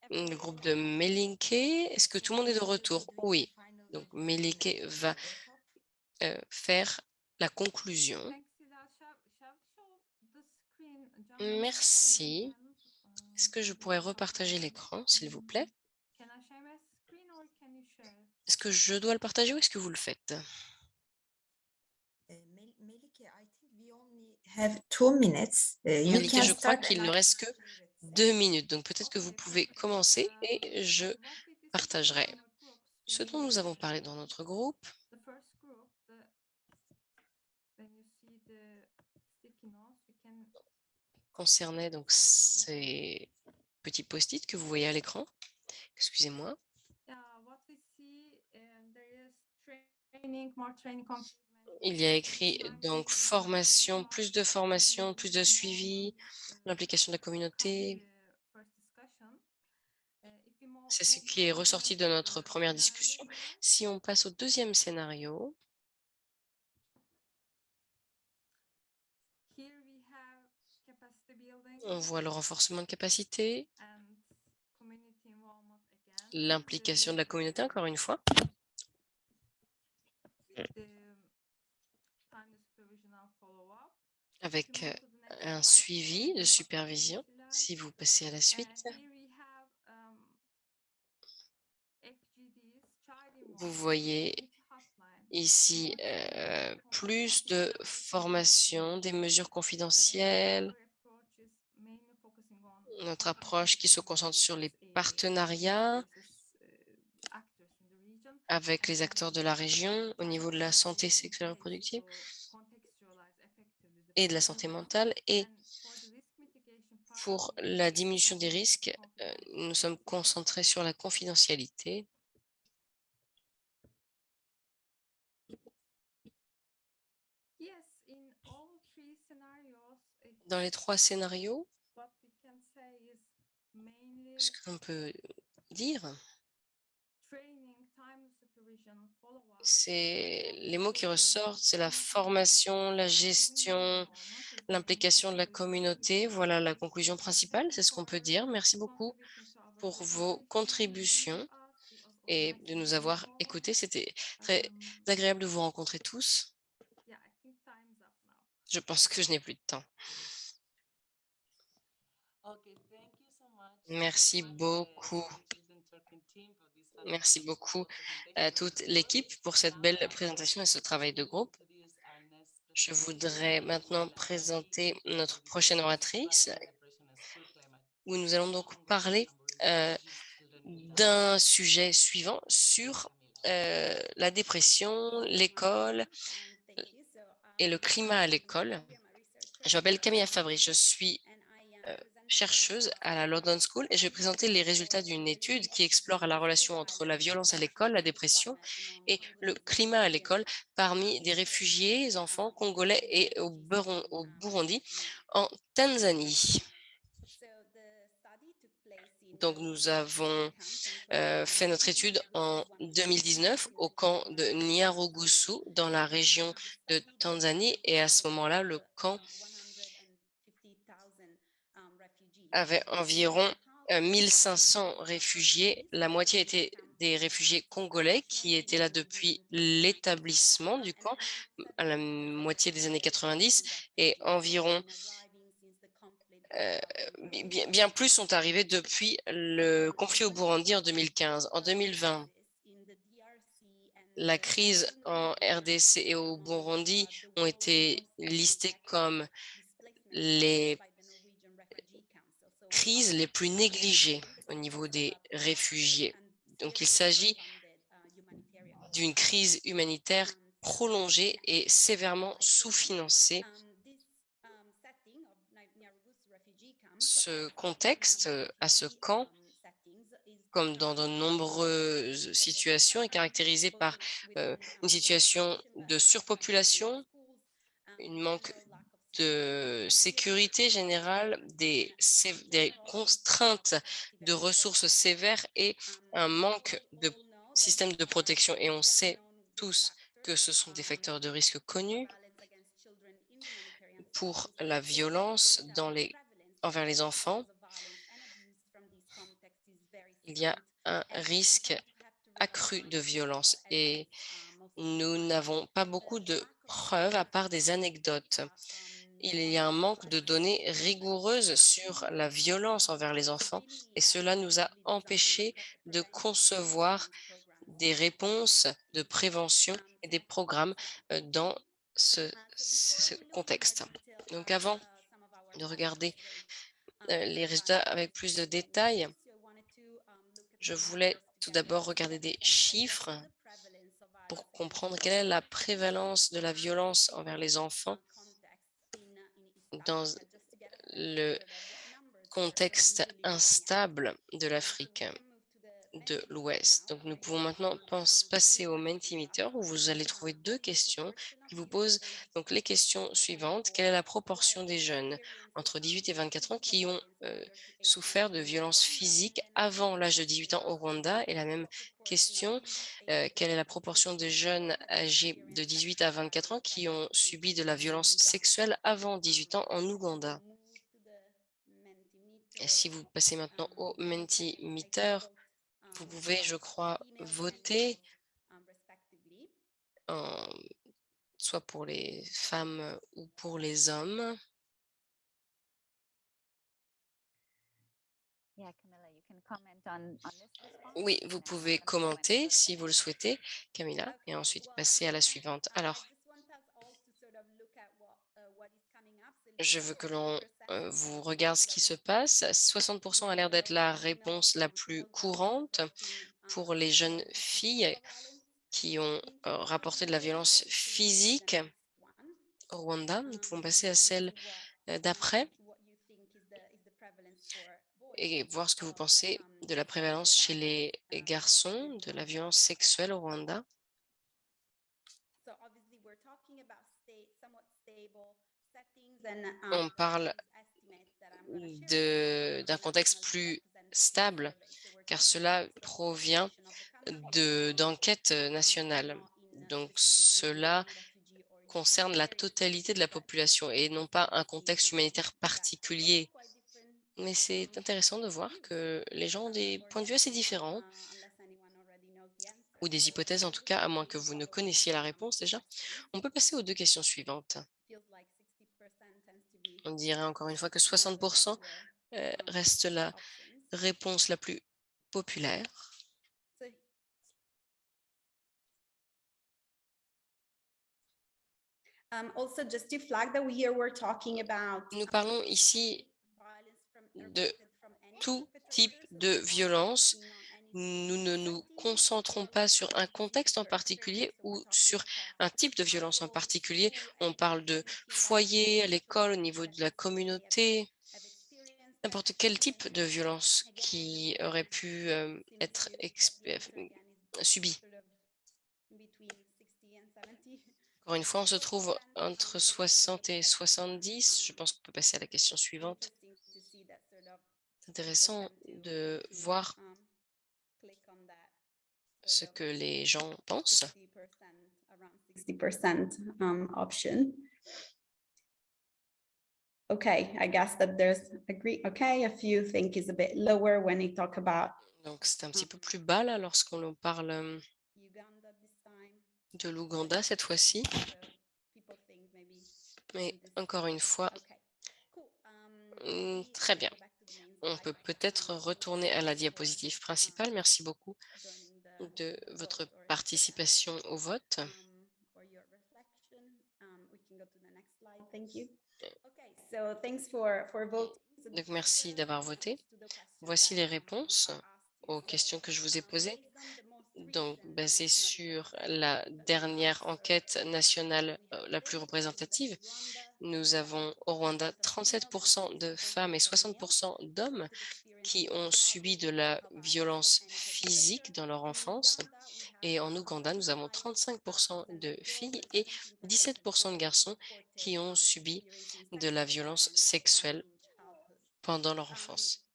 le groupe de Melinke, est-ce que tout le monde est de retour? Oui. Donc, Melinke va euh, faire la conclusion. Merci. Est-ce que je pourrais repartager l'écran, s'il vous plaît? Est-ce que je dois le partager ou est-ce que vous le faites? Melike, je crois qu'il ne reste que deux minutes, donc peut-être que vous pouvez commencer et je partagerai ce dont nous avons parlé dans notre groupe. concernait donc ces petits post-it que vous voyez à l'écran. Excusez-moi. Il y a écrit donc formation, plus de formation, plus de suivi, l'implication de la communauté. C'est ce qui est ressorti de notre première discussion. Si on passe au deuxième scénario, On voit le renforcement de capacité, l'implication de la communauté, encore une fois. Avec euh, un suivi de supervision, si vous passez à la suite. Vous voyez ici euh, plus de formation, des mesures confidentielles, notre approche qui se concentre sur les partenariats avec les acteurs de la région au niveau de la santé sexuelle et reproductive et de la santé mentale. Et pour la diminution des risques, euh, nous sommes concentrés sur la confidentialité. Dans les trois scénarios, ce qu'on peut dire, c'est les mots qui ressortent, c'est la formation, la gestion, l'implication de la communauté. Voilà la conclusion principale, c'est ce qu'on peut dire. Merci beaucoup pour vos contributions et de nous avoir écoutés. C'était très agréable de vous rencontrer tous. Je pense que je n'ai plus de temps. Merci beaucoup. Merci beaucoup à toute l'équipe pour cette belle présentation et ce travail de groupe. Je voudrais maintenant présenter notre prochaine oratrice où nous allons donc parler euh, d'un sujet suivant sur euh, la dépression, l'école et le climat à l'école. Je m'appelle Camilla Fabry, je suis chercheuse à la London School et je vais présenter les résultats d'une étude qui explore la relation entre la violence à l'école, la dépression et le climat à l'école parmi des réfugiés, enfants congolais et au, Burundi en Tanzanie. Donc, nous avons euh, fait notre étude en 2019 au camp de Nyarugusu dans la région de Tanzanie. Et à ce moment-là, le camp avait environ 1500 réfugiés. La moitié étaient des réfugiés congolais qui étaient là depuis l'établissement du camp à la moitié des années 90 et environ euh, bi- bien, bien plus sont arrivés depuis le conflit au Burundi en 2015. En 2020, la crise en RDC et au Burundi ont été listées comme les crises les plus négligées au niveau des réfugiés. Donc, il s'agit d'une crise humanitaire prolongée et sévèrement sous-financée. Ce contexte, euh, à ce camp, comme dans de nombreuses situations, est caractérisé par euh, une situation de surpopulation, une manque de sécurité générale, des, contraintes de ressources sévères et un manque de système de protection. Et on sait tous que ce sont des facteurs de risque connus pour la violence envers les enfants. Il y a un risque accru de violence et nous n'avons pas beaucoup de preuves à part des anecdotes. Il y a un manque de données rigoureuses sur la violence envers les enfants et cela nous a empêchés de concevoir des réponses de prévention et des programmes euh, dans ce, contexte. Donc avant de regarder euh, les résultats avec plus de détails, je voulais tout d'abord regarder des chiffres pour comprendre quelle est la prévalence de la violence envers les enfants dans le contexte instable de l'Afrique de l'Ouest. Donc, nous pouvons maintenant passer au Mentimeter où vous allez trouver deux questions qui vous posent donc les questions suivantes. Quelle est la proportion des jeunes entre 18 et 24 ans qui ont euh, souffert de violences physiques avant l'âge de 18 ans au Rwanda? Et la même question, euh, quelle est la proportion de jeunes âgés de 18 à 24 ans qui ont subi de la violence sexuelle avant 18 ans en Ouganda? Si vous passez maintenant au Mentimeter, vous pouvez, je crois, voter en- soit pour les femmes ou pour les hommes. Oui, vous pouvez commenter si vous le souhaitez, Camilla, et ensuite passer à la suivante. Alors, je veux que l'on euh, vous regarde ce qui se passe. 60% a l'air d'être la réponse la plus courante pour les jeunes filles qui ont euh, rapporté de la violence physique au Rwanda. Nous pouvons passer à celle euh, d'après et voir ce que vous pensez de la prévalence chez les garçons de la violence sexuelle au Rwanda. On parle d'un contexte plus stable, car cela provient de- d'enquêtes nationales. Donc, cela concerne la totalité de la population et non pas un contexte humanitaire particulier. Mais c'est intéressant de voir que les gens ont des points de vue assez différents ou des hypothèses en tout cas, à moins que vous ne connaissiez la réponse déjà. On peut passer aux deux questions suivantes. On dirait encore une fois que 60% euh, reste la réponse la plus populaire. Nous parlons ici de tout type de violence. Nous ne nous concentrons pas sur un contexte en particulier ou sur un type de violence en particulier. On parle de foyer, à l'école, au niveau de la communauté, n'importe quel type de violence qui aurait pu euh, être euh, subi. Encore une fois, on se trouve entre 60 et 70. Je pense qu'on peut passer à la question suivante. C'est intéressant de voir ce que les gens pensent. 60% um, option. Okay, I guess that there's agree. Okay, a few think is a bit lower when they talk about Donc, c'est un petit peu plus bas là lorsqu'on parle euh, Uganda this time. De l'Ouganda cette fois-ci. Mais encore une fois, Hmm, Très bien. On peut peut-être retourner à la diapositive principale. Merci beaucoup de votre participation au vote. Donc, merci d'avoir voté. Voici les réponses aux questions que je vous ai posées. Donc, basé sur la dernière enquête nationale euh, la plus 30% représentative, nous avons au Rwanda 37% de femmes et 60% d'hommes qui ont subi de la violence physique dans leur enfance. Et en Ouganda, nous avons 35% de filles et 17% de garçons qui ont subi de la violence sexuelle pendant leur enfance.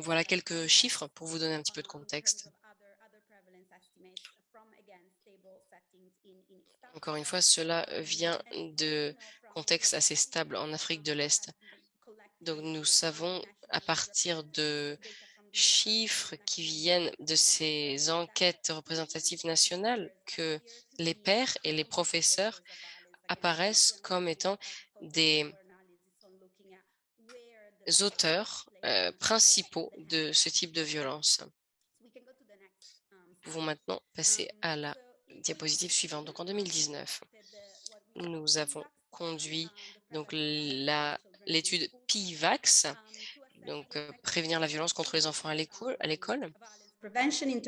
Voilà quelques chiffres pour vous donner un petit peu de contexte. Encore une fois, cela vient de contextes assez stables en Afrique de l'Est. Donc, nous savons à partir de chiffres qui viennent de ces enquêtes représentatives nationales que les pères et les professeurs apparaissent comme étant des auteurs euh, principaux de ce type de violence. Nous pouvons maintenant passer à la diapositive suivante. Donc, en 2019, nous avons conduit donc l'étude PIVAX, donc euh, prévenir la violence contre les enfants à l'école.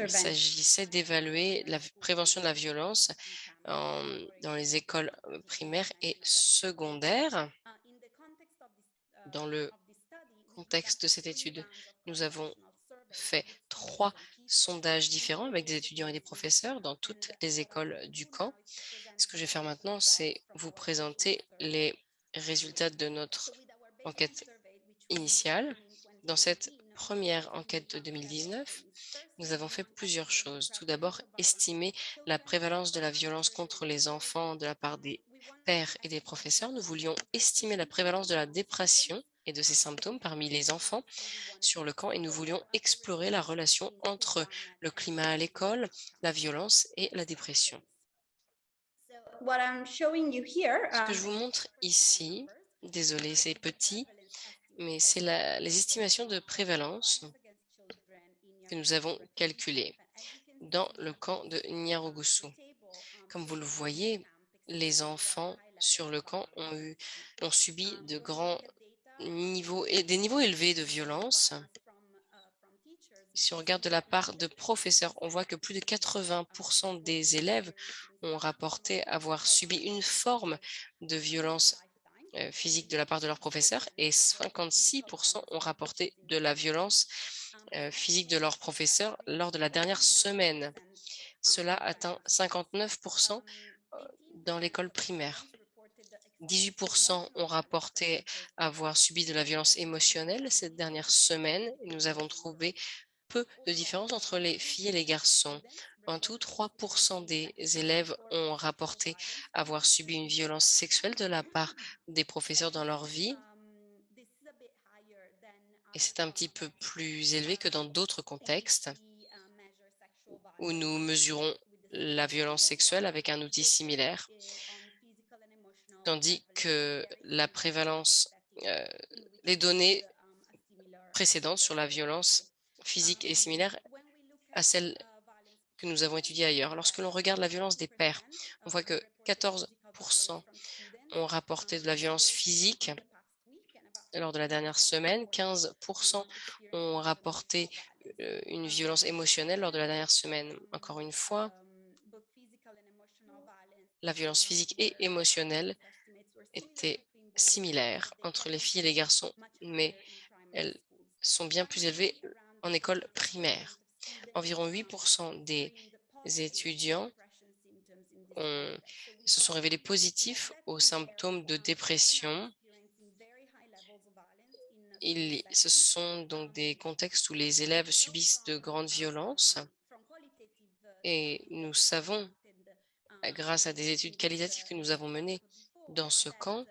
Il s'agissait d'évaluer la prévention de la violence en- dans les écoles euh, primaires et secondaires. Dans le contexte de cette étude, nous avons fait trois sondages différents avec des étudiants et des professeurs dans toutes les écoles du camp. Ce que je vais faire maintenant, c'est vous présenter les résultats de notre enquête initiale. Dans cette première enquête de 2019, nous avons fait plusieurs choses. Tout d'abord, estimer la prévalence de la violence contre les enfants de la part des pères et des professeurs. Nous voulions estimer la prévalence de la dépression et de ses symptômes parmi les enfants sur le camp et nous voulions explorer la relation entre le climat à l'école, la violence et la dépression. Ce que um, je vous montre ici, désolé, c'est petit, mais c'est les estimations de prévalence que nous avons calculées dans le camp de Nyarugusu. Comme vous le voyez, les enfants sur le camp ont, eu, ont subi de grands des niveaux élevés de violence. Si on regarde de la part de professeurs, on voit que plus de 80% des élèves ont rapporté avoir subi une forme de violence euh, physique de la part de leurs professeurs et 56% ont rapporté de la violence euh, physique de leurs professeurs lors de la dernière semaine. Cela atteint 59% dans l'école primaire. 18% ont rapporté avoir subi de la violence émotionnelle cette dernière semaine. Nous avons trouvé peu de différence entre les filles et les garçons. En tout, 3% des élèves ont rapporté avoir subi une violence sexuelle de la part des professeurs dans leur vie. Et c'est un petit peu plus élevé que dans d'autres contextes où nous mesurons la violence sexuelle avec un outil similaire, tandis que la prévalence, euh, les données précédentes sur la violence physique est similaire à celle que nous avons étudiée ailleurs. Lorsque l'on regarde la violence des pères, on voit que 14% ont rapporté de la violence physique lors de la dernière semaine, 15% ont rapporté euh, une violence émotionnelle lors de la dernière semaine. Encore une fois, la violence physique et émotionnelle étaient similaires entre les filles et les garçons, mais elles sont bien plus élevées en école primaire. Environ 8% des étudiants se sont révélés positifs aux symptômes de dépression. Il, ce sont donc des contextes où les élèves subissent de grandes violences et nous savons, grâce à des études qualitatives que nous avons menées dans ce camp,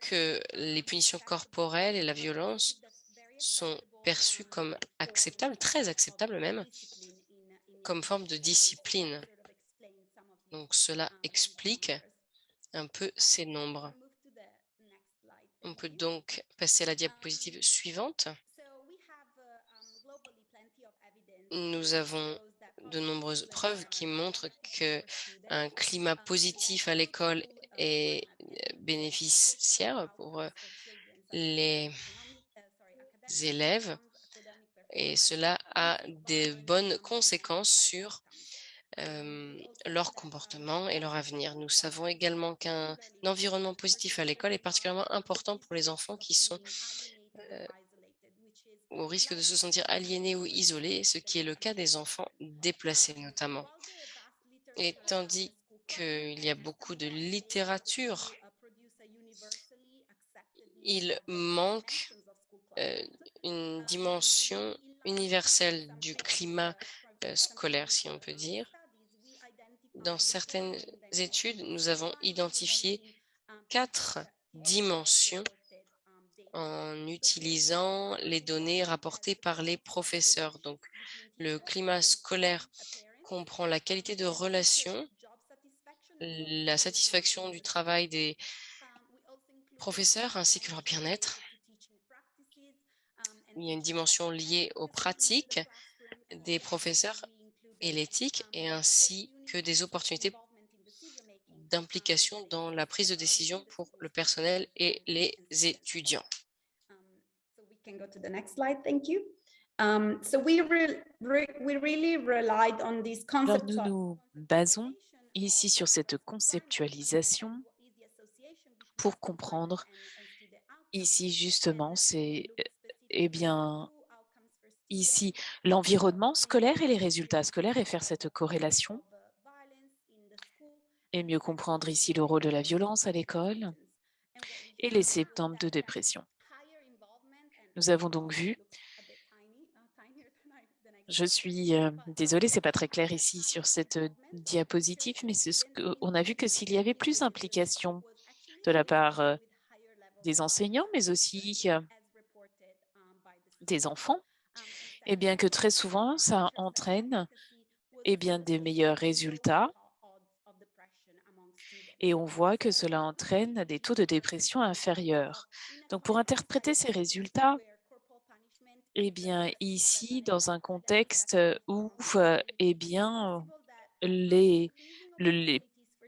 que les punitions corporelles et la violence sont perçues comme acceptables, très acceptables même, comme forme de discipline. Donc cela explique un peu ces nombres. On peut donc passer à la diapositive suivante. Nous avons de nombreuses preuves qui montrent qu'un climat positif à l'école est bénéficiaire pour les élèves et cela a des bonnes conséquences sur leur comportement et leur avenir. Nous savons également qu'un environnement positif à l'école est particulièrement important pour les enfants qui sont au risque de se sentir aliénés ou isolés, ce qui est le cas des enfants déplacés notamment. Et tandis qu'il y a beaucoup de littérature, il manque une dimension universelle du climat scolaire, si on peut dire. Dans certaines études, nous avons identifié quatre dimensions en utilisant les données rapportées par les professeurs. Donc, le climat scolaire comprend la qualité de relation, la satisfaction du travail des professeurs ainsi que leur bien-être. Il y a une dimension liée aux pratiques des professeurs et l'éthique et ainsi que des opportunités d'implication dans la prise de décision pour le personnel et les étudiants. Alors, nous nous basons ici sur cette conceptualisation pour comprendre ici justement c'est eh bien ici l'environnement scolaire et les résultats scolaires et faire cette corrélation et mieux comprendre ici le rôle de la violence à l'école et les symptômes de dépression. Nous avons donc vu, je suis euh, désolée, c'est pas très clair ici sur cette diapositive, mais ce on a vu que s'il y avait plus d'implication de la part euh, des enseignants, mais aussi euh, des enfants, et bien que très souvent, ça entraîne et bien, des meilleurs résultats et on voit que cela entraîne des taux de dépression inférieurs. Donc, pour interpréter ces résultats, eh bien, ici, dans un contexte où eh bien, les,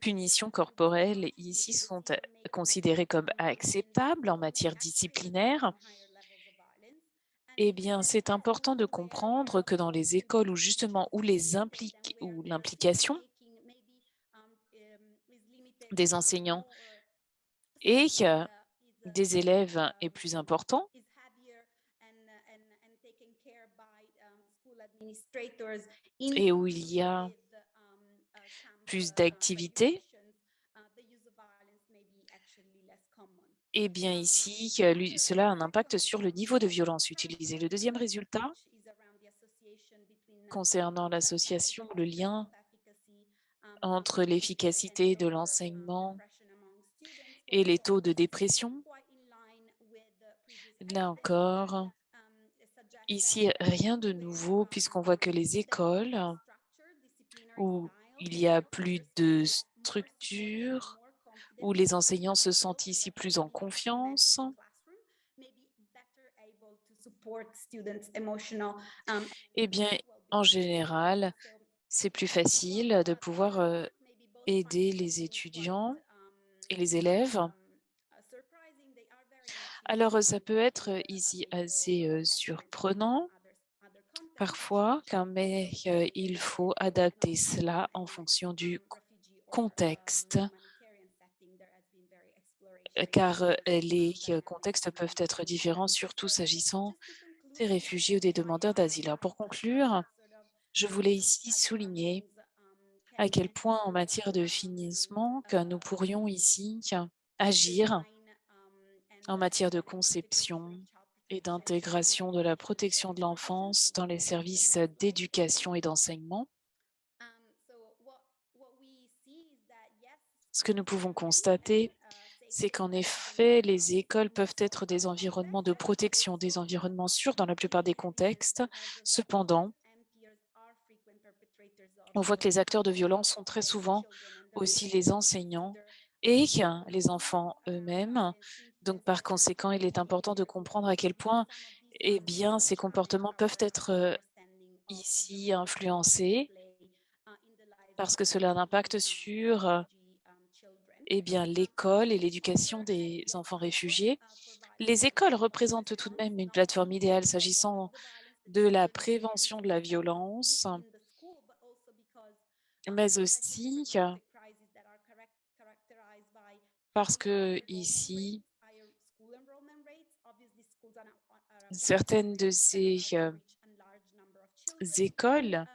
punitions corporelles ici sont considérées comme acceptables en matière disciplinaire, eh bien, c'est important de comprendre que dans les écoles où justement où l'implication des enseignants et des élèves est plus important, et où il y a plus d'activités, eh bien ici, cela a un impact sur le niveau de violence utilisé. Le deuxième résultat, concernant l'association, le lien entre l'efficacité de l'enseignement et les taux de dépression. Là encore, ici, rien de nouveau puisqu'on voit que les écoles où il y a plus de structure, où les enseignants se sentent ici plus en confiance, eh bien, en général, c'est plus facile de pouvoir aider les étudiants et les élèves. Alors, ça peut être ici assez surprenant parfois, mais il faut adapter cela en fonction du contexte, car les contextes peuvent être différents, surtout s'agissant des réfugiés ou des demandeurs d'asile. Pour conclure, je voulais ici souligner à quel point en matière de financement que nous pourrions ici agir en matière de conception et d'intégration de la protection de l'enfance dans les services d'éducation et d'enseignement. Ce que nous pouvons constater, c'est qu'en effet, les écoles peuvent être des environnements de protection, des environnements sûrs dans la plupart des contextes. Cependant, on voit que les acteurs de violence sont très souvent aussi les enseignants et les enfants eux-mêmes. Donc, par conséquent, il est important de comprendre à quel point eh ces comportements peuvent être ici influencés parce que cela a un impact sur eh l'école et l'éducation des enfants réfugiés. Les écoles représentent tout de même une plateforme idéale s'agissant de la prévention de la violence, mais aussi parce que ici, certaines de ces écoles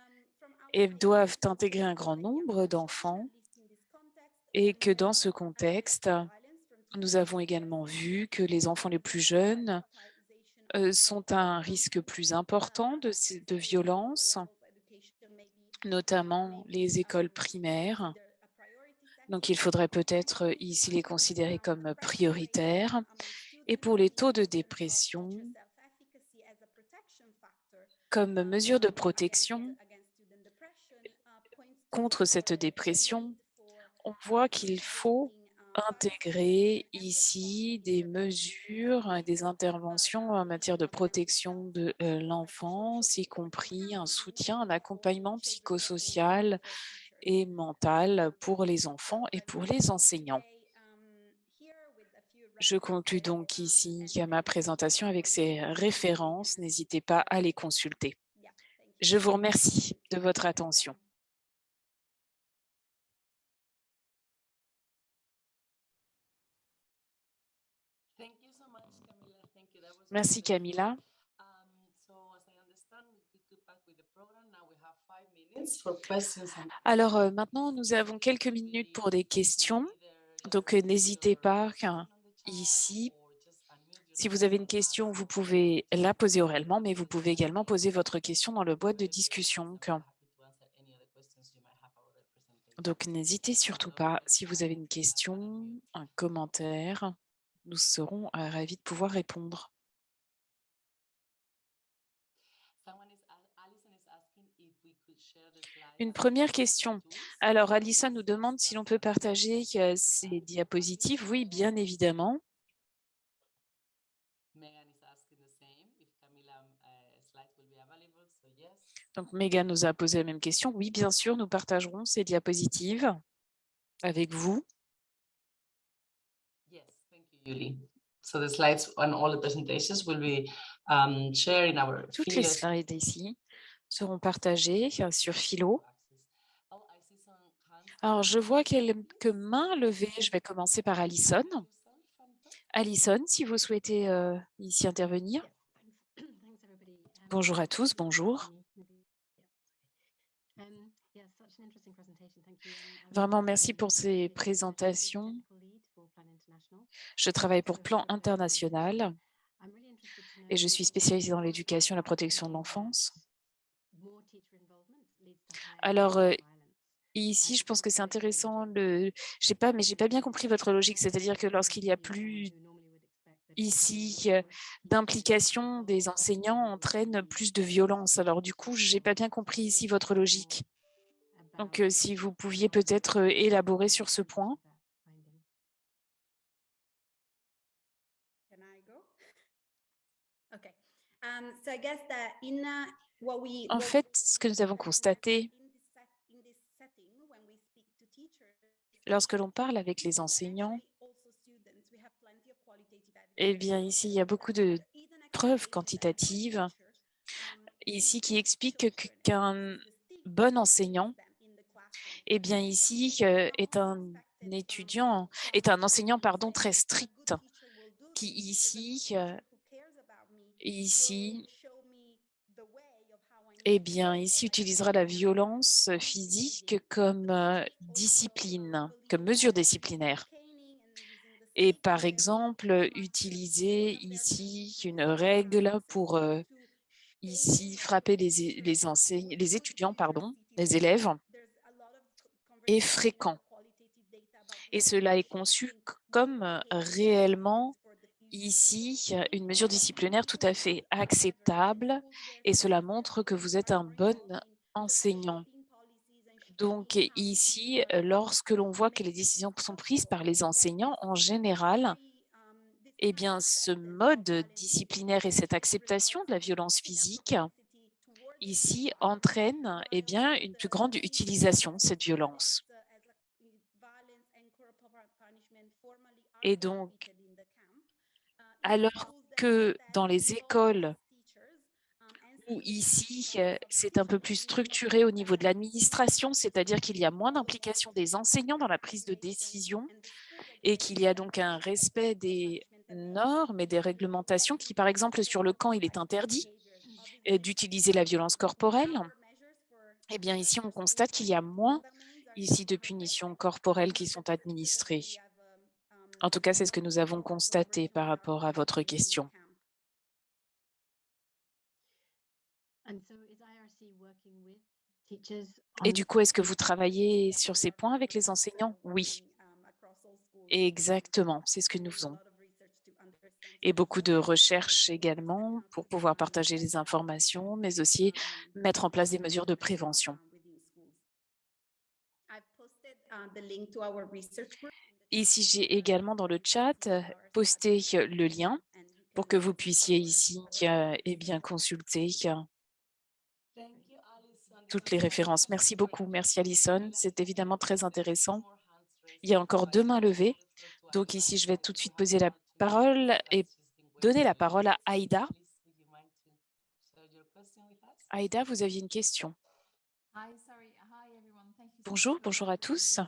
doivent intégrer un grand nombre d'enfants et que dans ce contexte, nous avons également vu que les enfants les plus jeunes sont à un risque plus important de, de violence, notamment les écoles primaires. Donc, il faudrait peut-être ici les considérer comme prioritaires. Et pour les taux de dépression, comme mesure de protection contre cette dépression, on voit qu'il faut intégrer ici des mesures et des interventions en matière de protection de l'enfance, y compris un soutien, un accompagnement psychosocial et mental pour les enfants et pour les enseignants. Je conclue donc ici ma présentation avec ces références. N'hésitez pas à les consulter. Je vous remercie de votre attention. Merci Camilla. Alors maintenant, nous avons quelques minutes pour des questions. Donc, n'hésitez pas ici. Si vous avez une question, vous pouvez la poser oralement, mais vous pouvez également poser votre question dans le boîte de discussion. Donc, n'hésitez surtout pas. Si vous avez une question, un commentaire, nous serons ravis de pouvoir répondre. Une première question. Alors, Alissa nous demande si l'on peut partager ces diapositives. Oui, bien évidemment. Donc, Megan nous a posé la même question. Oui, bien sûr, nous partagerons ces diapositives avec vous. Toutes les slides ici seront partagées sur Philo. Alors, je vois quelques mains levées. Je vais commencer par Alison. Alison, si vous souhaitez euh, ici intervenir. Bonjour à tous, bonjour. Vraiment, merci pour ces présentations. Je travaille pour Plan International et je suis spécialisée dans l'éducation et la protection de l'enfance. Alors, ici, je pense que c'est intéressant. Le... Je pas, mais j'ai pas bien compris votre logique. C'est-à-dire que lorsqu'il y a plus ici d'implication des enseignants entraîne plus de violence. Alors du coup, j'ai pas bien compris ici votre logique. Donc, si vous pouviez peut-être élaborer sur ce point. En fait, ce que nous avons constaté lorsque l'on parle avec les enseignants, eh bien, ici, il y a beaucoup de preuves quantitatives ici qui expliquent qu'un bon enseignant, eh bien, ici, est un étudiant, est un enseignant, pardon, très strict, qui ici, ici, eh bien, ici, utilisera la violence physique comme discipline, comme mesure disciplinaire. Et par exemple, utiliser ici une règle pour ici frapper les étudiants, pardon, les élèves, est fréquent. Et cela est conçu comme réellement ici une mesure disciplinaire tout à fait acceptable et cela montre que vous êtes un bon enseignant. Donc ici, lorsque l'on voit que les décisions sont prises par les enseignants, en général, eh bien, ce mode disciplinaire et cette acceptation de la violence physique, ici, entraîne eh bien, une plus grande utilisation de cette violence. Et donc, alors que dans les écoles où ici, euh, c'est un peu plus structuré au niveau de l'administration, c'est-à-dire qu'il y a moins d'implication des enseignants dans la prise de décision et qu'il y a donc un respect des normes et des réglementations qui, par exemple, sur le camp, il est interdit euh, d'utiliser la violence corporelle. Eh bien, ici, on constate qu'il y a moins ici de punitions corporelles qui sont administrées. En tout cas, c'est ce que nous avons constaté par rapport à votre question. Et du coup, est-ce que vous travaillez sur ces points avec les enseignants? Oui. Exactement, c'est ce que nous faisons. Et beaucoup de recherches également pour pouvoir partager les informations, mais aussi mettre en place des mesures de prévention. Ici, j'ai également dans le chat posté le lien pour que vous puissiez ici eh bien, consulter toutes les références. Merci beaucoup. Merci Alison. C'est évidemment très intéressant. Il y a encore deux mains levées. Donc ici, je vais tout de suite poser la parole et donner la parole à Aïda. Aïda, vous aviez une question. Bonjour, bonjour à tous.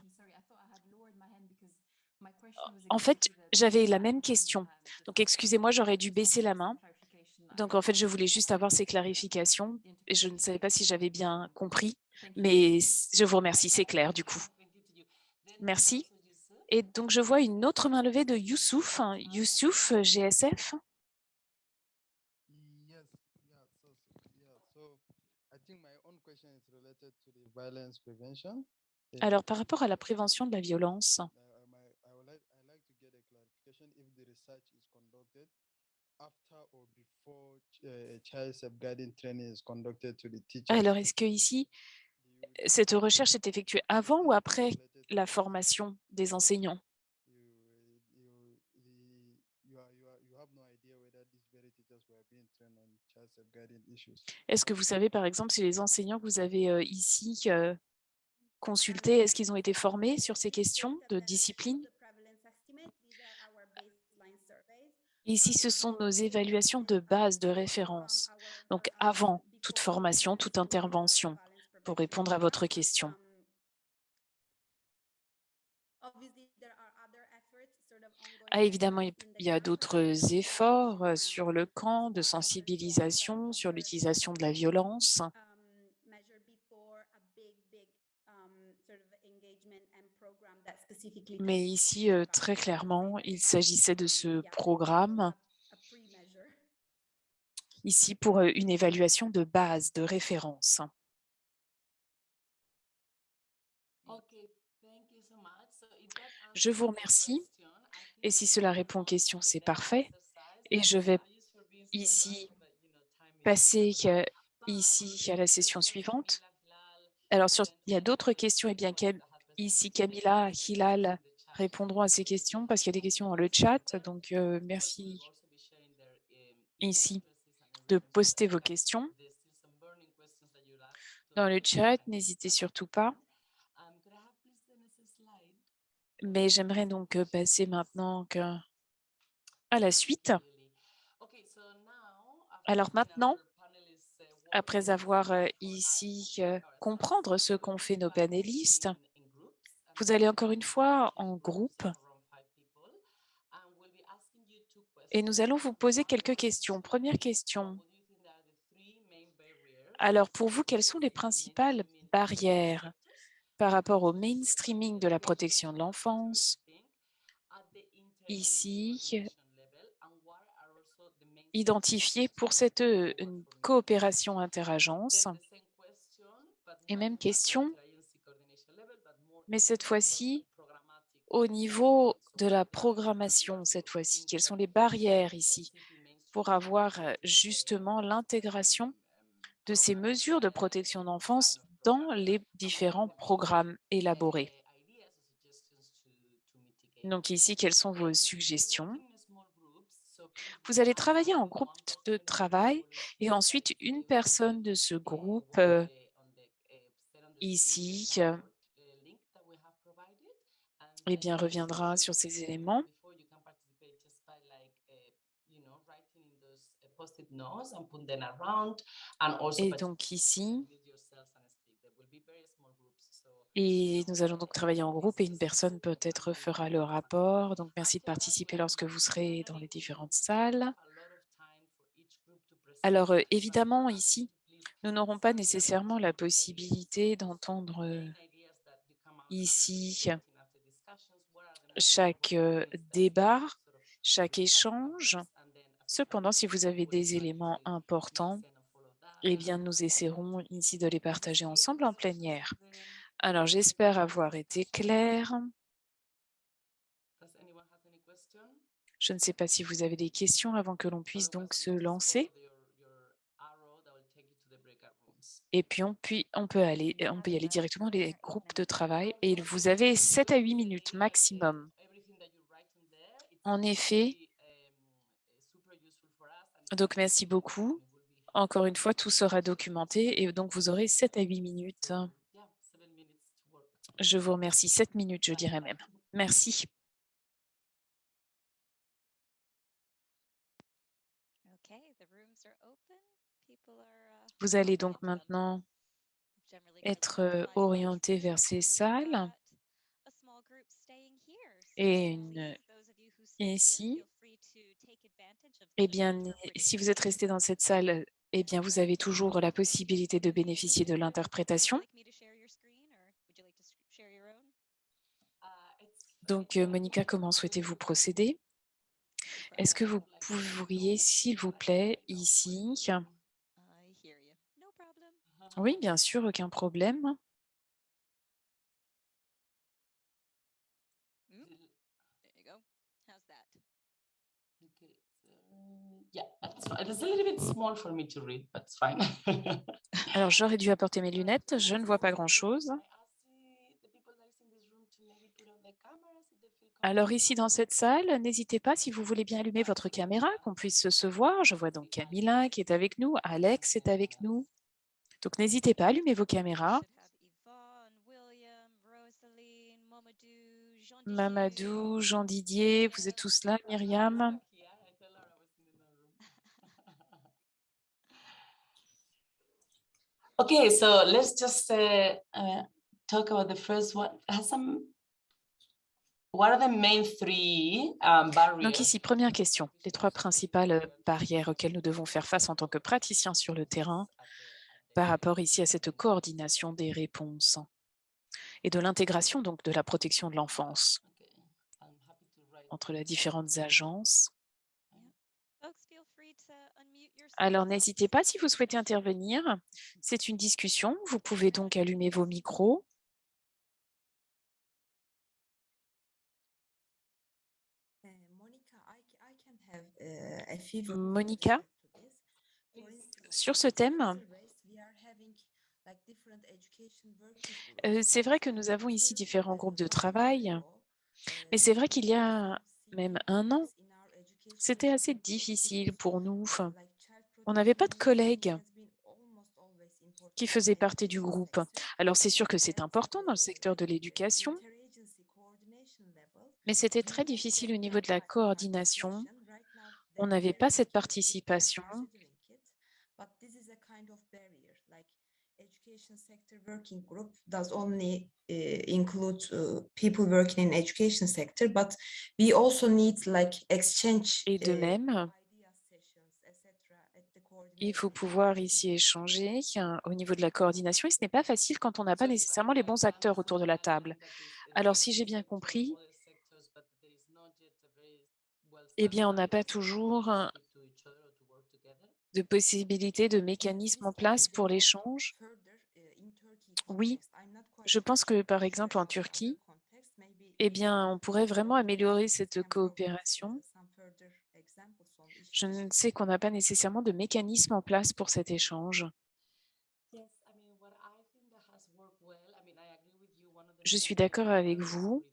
En fait, j'avais la même question. Donc, excusez-moi, j'aurais dû baisser la main. Donc, en fait, je voulais juste avoir ces clarifications. Et je ne savais pas si j'avais bien compris, mais je vous remercie, c'est clair du coup. Merci. Et donc, je vois une autre main levée de Youssouf. Youssouf, GSF. Alors, par rapport à la prévention de la violence, alors, est-ce que ici, cette recherche est effectuée avant ou après la formation des enseignants? Est-ce que vous savez, par exemple, si les enseignants que vous avez euh, ici euh, consultés, est-ce qu'ils ont été formés sur ces questions de discipline? Ici, ce sont nos évaluations de base de référence, donc avant toute formation, toute intervention, pour répondre à votre question. Ah, évidemment, il y a d'autres efforts euh, sur le camp de sensibilisation, sur l'utilisation de la violence. Mais ici, très clairement, il s'agissait de ce programme ici pour une évaluation de base, de référence. Je vous remercie. Et si cela répond aux questions, c'est parfait. Et je vais ici passer ici à la session suivante. Alors, sur, il y a d'autres questions. Et eh bien, ici, Camilla, Hilal répondront à ces questions parce qu'il y a des questions dans le chat. Donc, euh, merci ici de poster vos questions dans le chat. N'hésitez surtout pas. Mais j'aimerais donc passer maintenant à la suite. Alors maintenant, après avoir ici comprendre ce qu'ont fait nos panélistes, vous allez encore une fois en groupe et nous allons vous poser quelques questions. Première question. Alors pour vous, quelles sont les principales barrières par rapport au mainstreaming de la protection de l'enfance? Ici, identifié pour cette euh, coopération interagence. Et même question, mais cette fois-ci, au niveau de la programmation, cette fois-ci, quelles sont les barrières ici pour avoir justement l'intégration de ces mesures de protection d'enfance dans les différents programmes élaborés? Donc ici, quelles sont vos suggestions? Vous allez travailler en groupe de travail et ensuite une personne de ce groupe ici euh, eh bien, reviendra sur ces éléments. Et donc ici, et nous allons donc travailler en groupe et une personne peut-être fera le rapport. Donc, merci de participer lorsque vous serez dans les différentes salles. Alors, euh, évidemment, ici, nous n'aurons pas nécessairement la possibilité d'entendre euh, ici chaque débat, chaque échange. Cependant, si vous avez des éléments importants, eh bien, nous essaierons ici de les partager ensemble en plénière. Alors, j'espère avoir été claire. Je ne sais pas si vous avez des questions avant que l'on puisse donc se lancer. Et puis on, on, peut aller, on peut y aller directement les groupes de travail et vous avez 7 à 8 minutes maximum. En effet, donc merci beaucoup. Encore une fois, tout sera documenté et donc vous aurez 7 à 8 minutes. Je vous remercie. 7 minutes, je dirais même. Merci. Vous allez donc maintenant être euh, orienté vers ces salles. Et une, ici, eh bien, si vous êtes resté dans cette salle, eh bien, vous avez toujours la possibilité de bénéficier de l'interprétation. Donc, euh, Monica, comment souhaitez-vous procéder? Est-ce que vous pourriez, s'il vous plaît, ici, oui, bien sûr, aucun problème. Alors, j'aurais dû apporter mes lunettes. Je ne vois pas grand-chose. Alors ici dans cette salle, n'hésitez pas si vous voulez bien allumer votre caméra, qu'on puisse se voir. Je vois donc Camilla qui est avec nous, Alex est avec nous. Donc, n'hésitez pas, allumez vos caméras. Mamadou, Jean Didier, vous êtes tous là, Myriam. Okay, so let's just uh, uh, talk about the first one what are the main three um, barriers? Donc ici, première question. Les trois principales barrières auxquelles nous devons faire face en tant que praticiens sur le terrain par rapport ici à cette coordination des réponses et de l'intégration donc de la protection de l'enfance entre les différentes agences. Alors, n'hésitez pas si vous souhaitez intervenir. C'est une discussion. Vous pouvez donc allumer vos micros. Monica, sur ce thème, c'est vrai que nous avons ici différents groupes de travail, mais c'est vrai qu'il y a même un an, c'était assez difficile pour nous. On n'avait pas de collègues qui faisaient partie du groupe. Alors, c'est sûr que c'est important dans le secteur de l'éducation, mais c'était très difficile au niveau de la coordination. On n'avait pas cette participation. Et de même, il faut pouvoir ici échanger hein, au niveau de la coordination et ce n'est pas facile quand on n'a pas nécessairement les bons acteurs autour de la table. Alors, si j'ai bien compris, eh bien, on n'a pas toujours de possibilités, de mécanismes en place pour l'échange. Oui, je pense que par exemple en Turquie, eh bien, on pourrait vraiment améliorer cette coopération. Je ne sais qu'on n'a pas nécessairement de mécanisme en place pour cet échange. Je suis d'accord avec vous.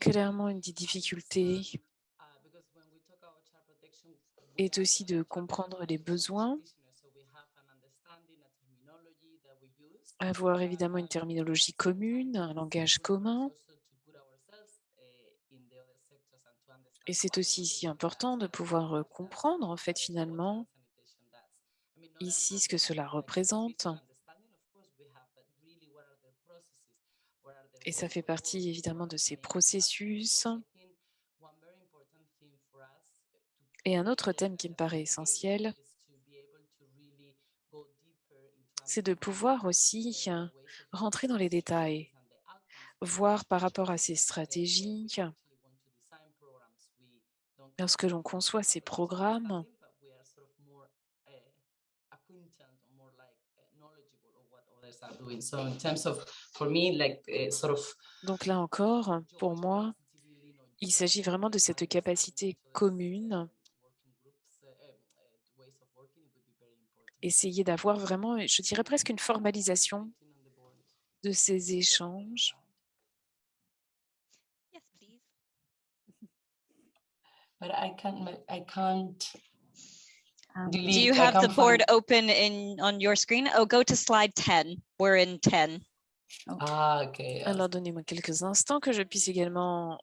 Clairement, une des difficultés est aussi de comprendre les besoins, avoir évidemment une terminologie commune, un langage commun. Et c'est aussi si important de pouvoir euh, comprendre, en fait, finalement, ici, ce que cela représente. Et ça fait partie, évidemment, de ces processus. Et un autre thème qui me paraît essentiel, c'est de pouvoir aussi euh, rentrer dans les détails, voir par rapport à ces stratégies, lorsque l'on conçoit ces programmes, donc là encore, pour moi, il s'agit vraiment de cette capacité commune essayer d'avoir vraiment, je dirais presque une formalisation de ces échanges. Yes, please. But I can't, I can't Um, Do you have the board open in on your screen? Oh, go to slide 10. We're in 10. Ah, okay. uh, Alors, donnez-moi quelques instants que je puisse également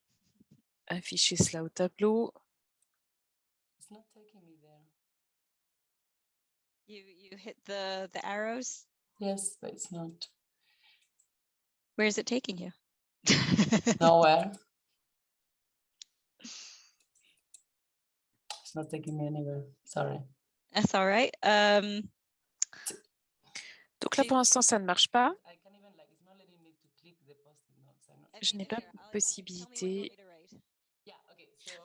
afficher cela au tableau. It's not taking me there. You you hit the the arrows? Yes, but it's not Where is it taking you? nowhere. It's not taking me anywhere. Sorry. That's all right. Um, Donc là, pour l'instant, ça ne marche pas. I can't even like, it's not letting me to click the post-it notes. I'm not- Je n'ai pas possibilité.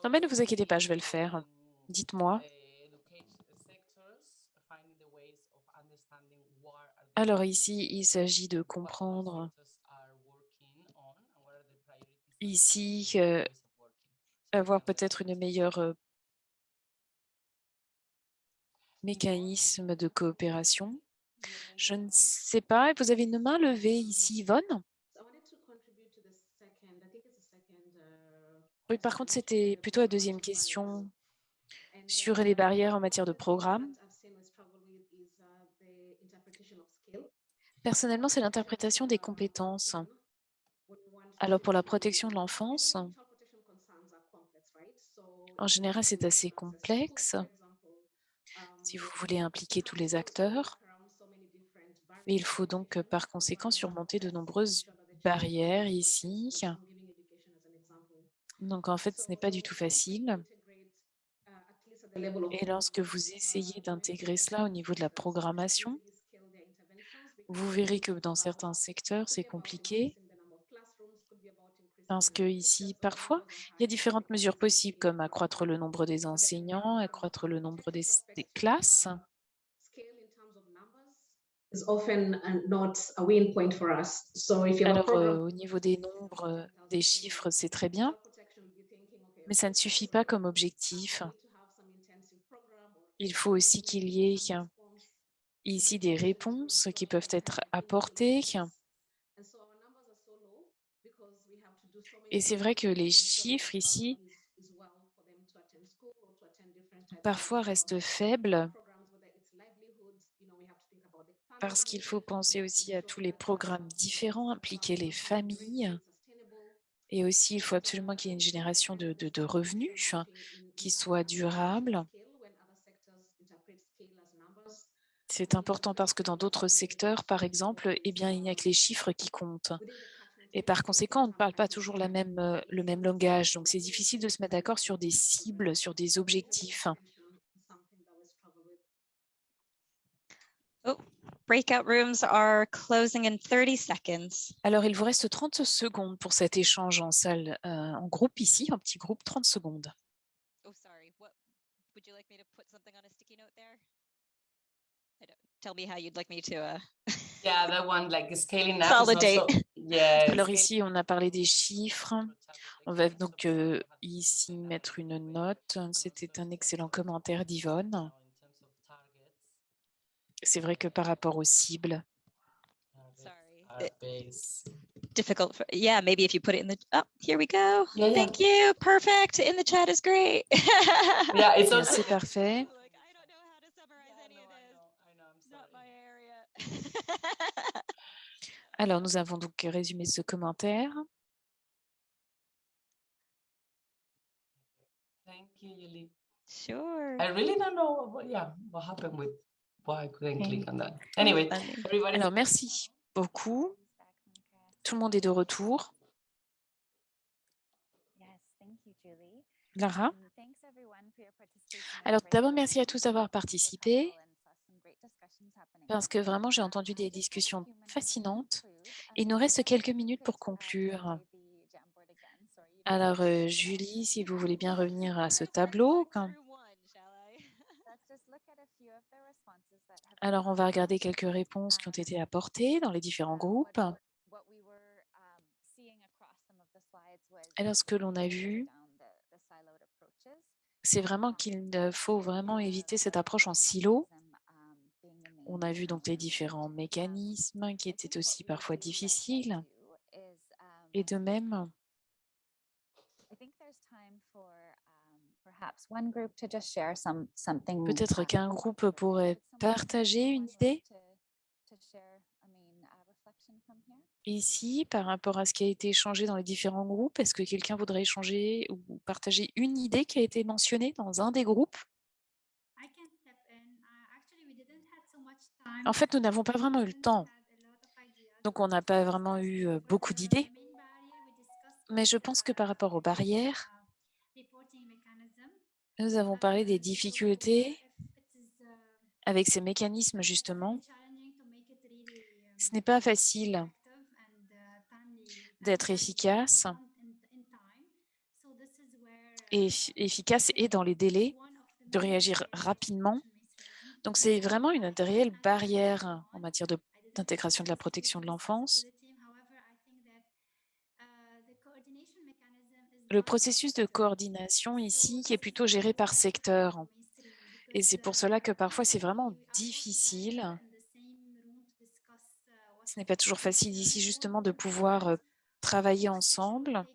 Non, mais ne vous inquiétez pas, je vais le faire. Dites-moi. Alors ici, il s'agit de comprendre ici avoir peut-être une meilleure euh, mécanisme de coopération. Je ne sais pas. Vous avez une main levée ici, Yvonne So I wanted to contribute to the second, I think it's the second, uh, Par contre, c'était plutôt la deuxième question sur les barrières en matière de programme. Personnellement, c'est l'interprétation des compétences. Alors, pour la protection de l'enfance, en général, c'est assez complexe. Si vous voulez impliquer tous les acteurs, il faut donc par conséquent surmonter de nombreuses barrières ici. Donc en fait, ce n'est pas du tout facile. Et lorsque vous essayez d'intégrer cela au niveau de la programmation, vous verrez que dans certains secteurs, c'est compliqué parce que ici, parfois, il y a différentes mesures possibles comme accroître le nombre des enseignants, accroître le nombre des, des classes. is often not a win point for us. So if you have a Alors, euh, au niveau des nombres, euh, des chiffres, c'est très bien, mais ça ne suffit pas comme objectif. Il faut aussi qu'il y ait ici des réponses qui peuvent être apportées. Et c'est vrai que les chiffres ici, parfois restent faibles parce qu'il faut penser aussi à tous les programmes différents, impliquer les familles. Et aussi, il faut absolument qu'il y ait une génération de, revenus qui soit durable. C'est important parce que dans d'autres secteurs, par exemple, eh bien, il n'y a que les chiffres qui comptent. Et par conséquent, on ne parle pas toujours euh, le même langage. Donc, c'est difficile de se mettre d'accord sur des cibles, sur des objectifs. Breakout rooms are closing in 30 seconds. Alors, il vous reste 30 secondes pour cet échange en salle, euh, en groupe ici, en petit groupe, 30 secondes. Oh, sorry. What would you like me to put something on a sticky note there? I don't, tell me how you'd like me to. Uh, Yeah, that one, like scaling up. Consolidate. so- Yeah. Alors scaling ici, on a parlé des chiffres. On va donc euh, ici mettre une note. C'était un excellent commentaire d'Yvonne. C'est vrai que par rapport aux cibles, it- base. difficult. For, yeah, maybe if you put it in the. Oh, here we go. Yeah, yeah. Thank you. Perfect. In the chat is great. Yeah, it's also. c'est parfait. Like, I don't know how to summarize Yeah, any no, of I this. know, I know, I'm Not my sorry. area. Alors, nous avons donc résumé ce commentaire. Thank you, Yuli. sure. I really don't know what, yeah, what happened with why I couldn't Okay. click on that. Anyway, Funny. everybody. Alors, merci beaucoup. Tout le monde est de retour. Yes, thank you, Julie. Lara thanks everyone for your participation. It was Alors, d'abord, merci à tous to d'avoir participé, parce que vraiment, j'ai entendu des discussions few minutes to fascinantes. conclude. Il nous Julie, reste quelques minutes pour conclure. Alors, euh, Julie, si vous voulez bien revenir à ce tableau. quand- through one, shall I? Let's just look at a few of the responses that have been Alors, on va regarder quelques réponses qui ont été apportées dans les différents groupes. Alors, ce que l'on a vu, c'est vraiment qu'il faut vraiment éviter cette approche en silo. On a vu donc les différents mécanismes qui étaient aussi parfois difficiles. Et de même, peut-être qu'un groupe pourrait partager une idée ici par rapport à ce qui a été échangé dans les différents groupes. Est-ce que quelqu'un voudrait échanger ou partager une idée qui a été mentionnée dans un des groupes? Uh. En fait, nous n'avons pas vraiment eu le temps. Donc, on n'a pas vraiment eu euh, beaucoup d'idées. Mais je pense que par rapport aux barrières. Nous avons parlé des difficultés avec ces mécanismes, justement. Ce n'est pas facile d'être efficace et effi- efficace et dans les délais, de réagir rapidement. Donc, c'est vraiment une réelle barrière en matière de- d'intégration de la protection de l'enfance. Le processus de coordination ici est plutôt géré par secteur. Et c'est pour cela que parfois c'est vraiment difficile. Ce n'est pas toujours facile ici justement de pouvoir euh, travailler ensemble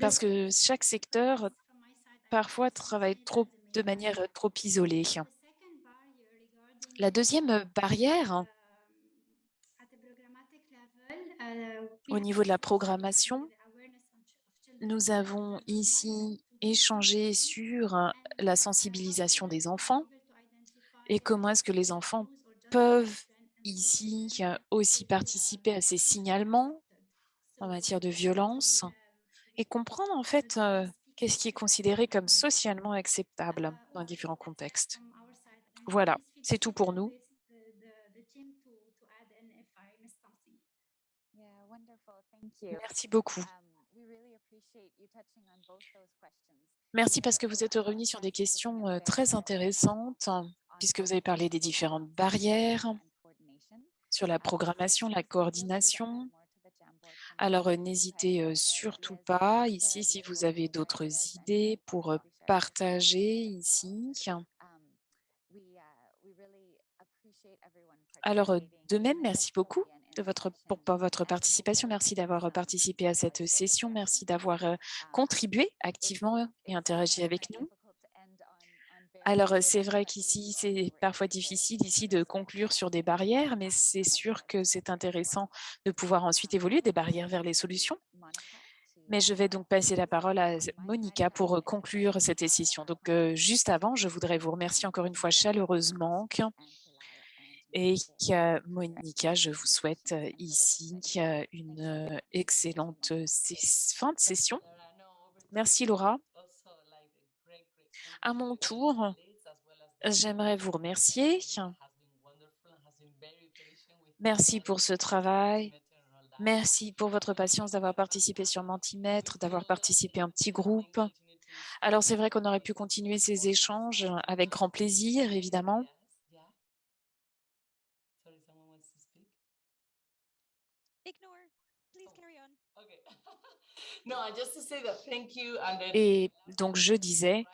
parce que chaque secteur parfois travaille trop de manière euh, trop isolée. La deuxième barrière au niveau de la programmation, nous avons ici échangé sur la sensibilisation des enfants et comment est-ce que les enfants peuvent ici aussi participer à ces signalements en matière de violence et comprendre en fait euh, qu'est-ce qui est considéré comme socialement acceptable dans différents contextes. Voilà, c'est tout pour nous. Yeah, wonderful. Thank you. Merci beaucoup. Um, we really appreciate you touching on both those questions. Merci parce que vous êtes revenus sur des questions euh, très intéressantes, puisque vous avez parlé des différentes barrières sur la programmation, la coordination. Alors, euh, n'hésitez euh, surtout pas ici si vous avez d'autres idées pour partager ici. Alors, euh, de même, merci beaucoup de votre, pour, votre participation. Merci d'avoir euh, participé à cette session. Merci d'avoir euh, contribué activement et interagi avec nous. Alors, euh, c'est vrai qu'ici, c'est parfois difficile ici de conclure sur des barrières, mais c'est sûr que c'est intéressant de pouvoir ensuite évoluer des barrières vers les solutions. Mais je vais donc passer la parole à Monica pour conclure cette session. Donc, juste avant, je voudrais vous remercier encore une fois chaleureusement. Et Monica, je vous souhaite euh, ici euh, une euh, excellente fin de session. Merci Laura. À mon tour, j'aimerais vous remercier. Merci pour ce travail. Merci pour votre patience d'avoir participé sur Mentimètre, d'avoir participé en petit groupe. Alors, c'est vrai qu'on aurait pu continuer ces échanges avec grand plaisir, évidemment. Ignore. Please carry on. Okay. no, just to say that thank you and then Et donc, je disais,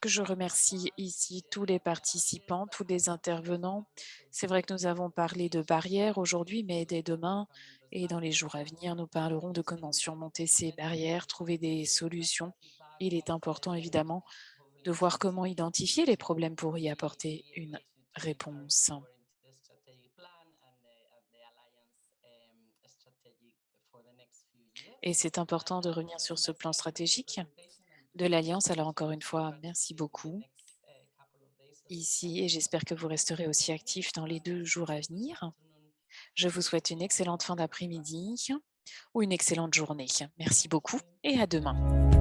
que je remercie ici tous les participants, tous les intervenants. C'est vrai que nous avons parlé de barrières aujourd'hui, mais dès demain et dans les jours à venir, nous parlerons de comment surmonter ces barrières, trouver des solutions. Il est important évidemment de voir comment identifier les problèmes pour y apporter une réponse. Et c'est important de revenir sur ce plan stratégique de l'Alliance. Alors encore une fois, merci beaucoup ici et j'espère que vous resterez aussi actifs dans les deux jours à venir. Je vous souhaite une excellente fin d'après-midi ou une excellente journée. Merci beaucoup et à demain.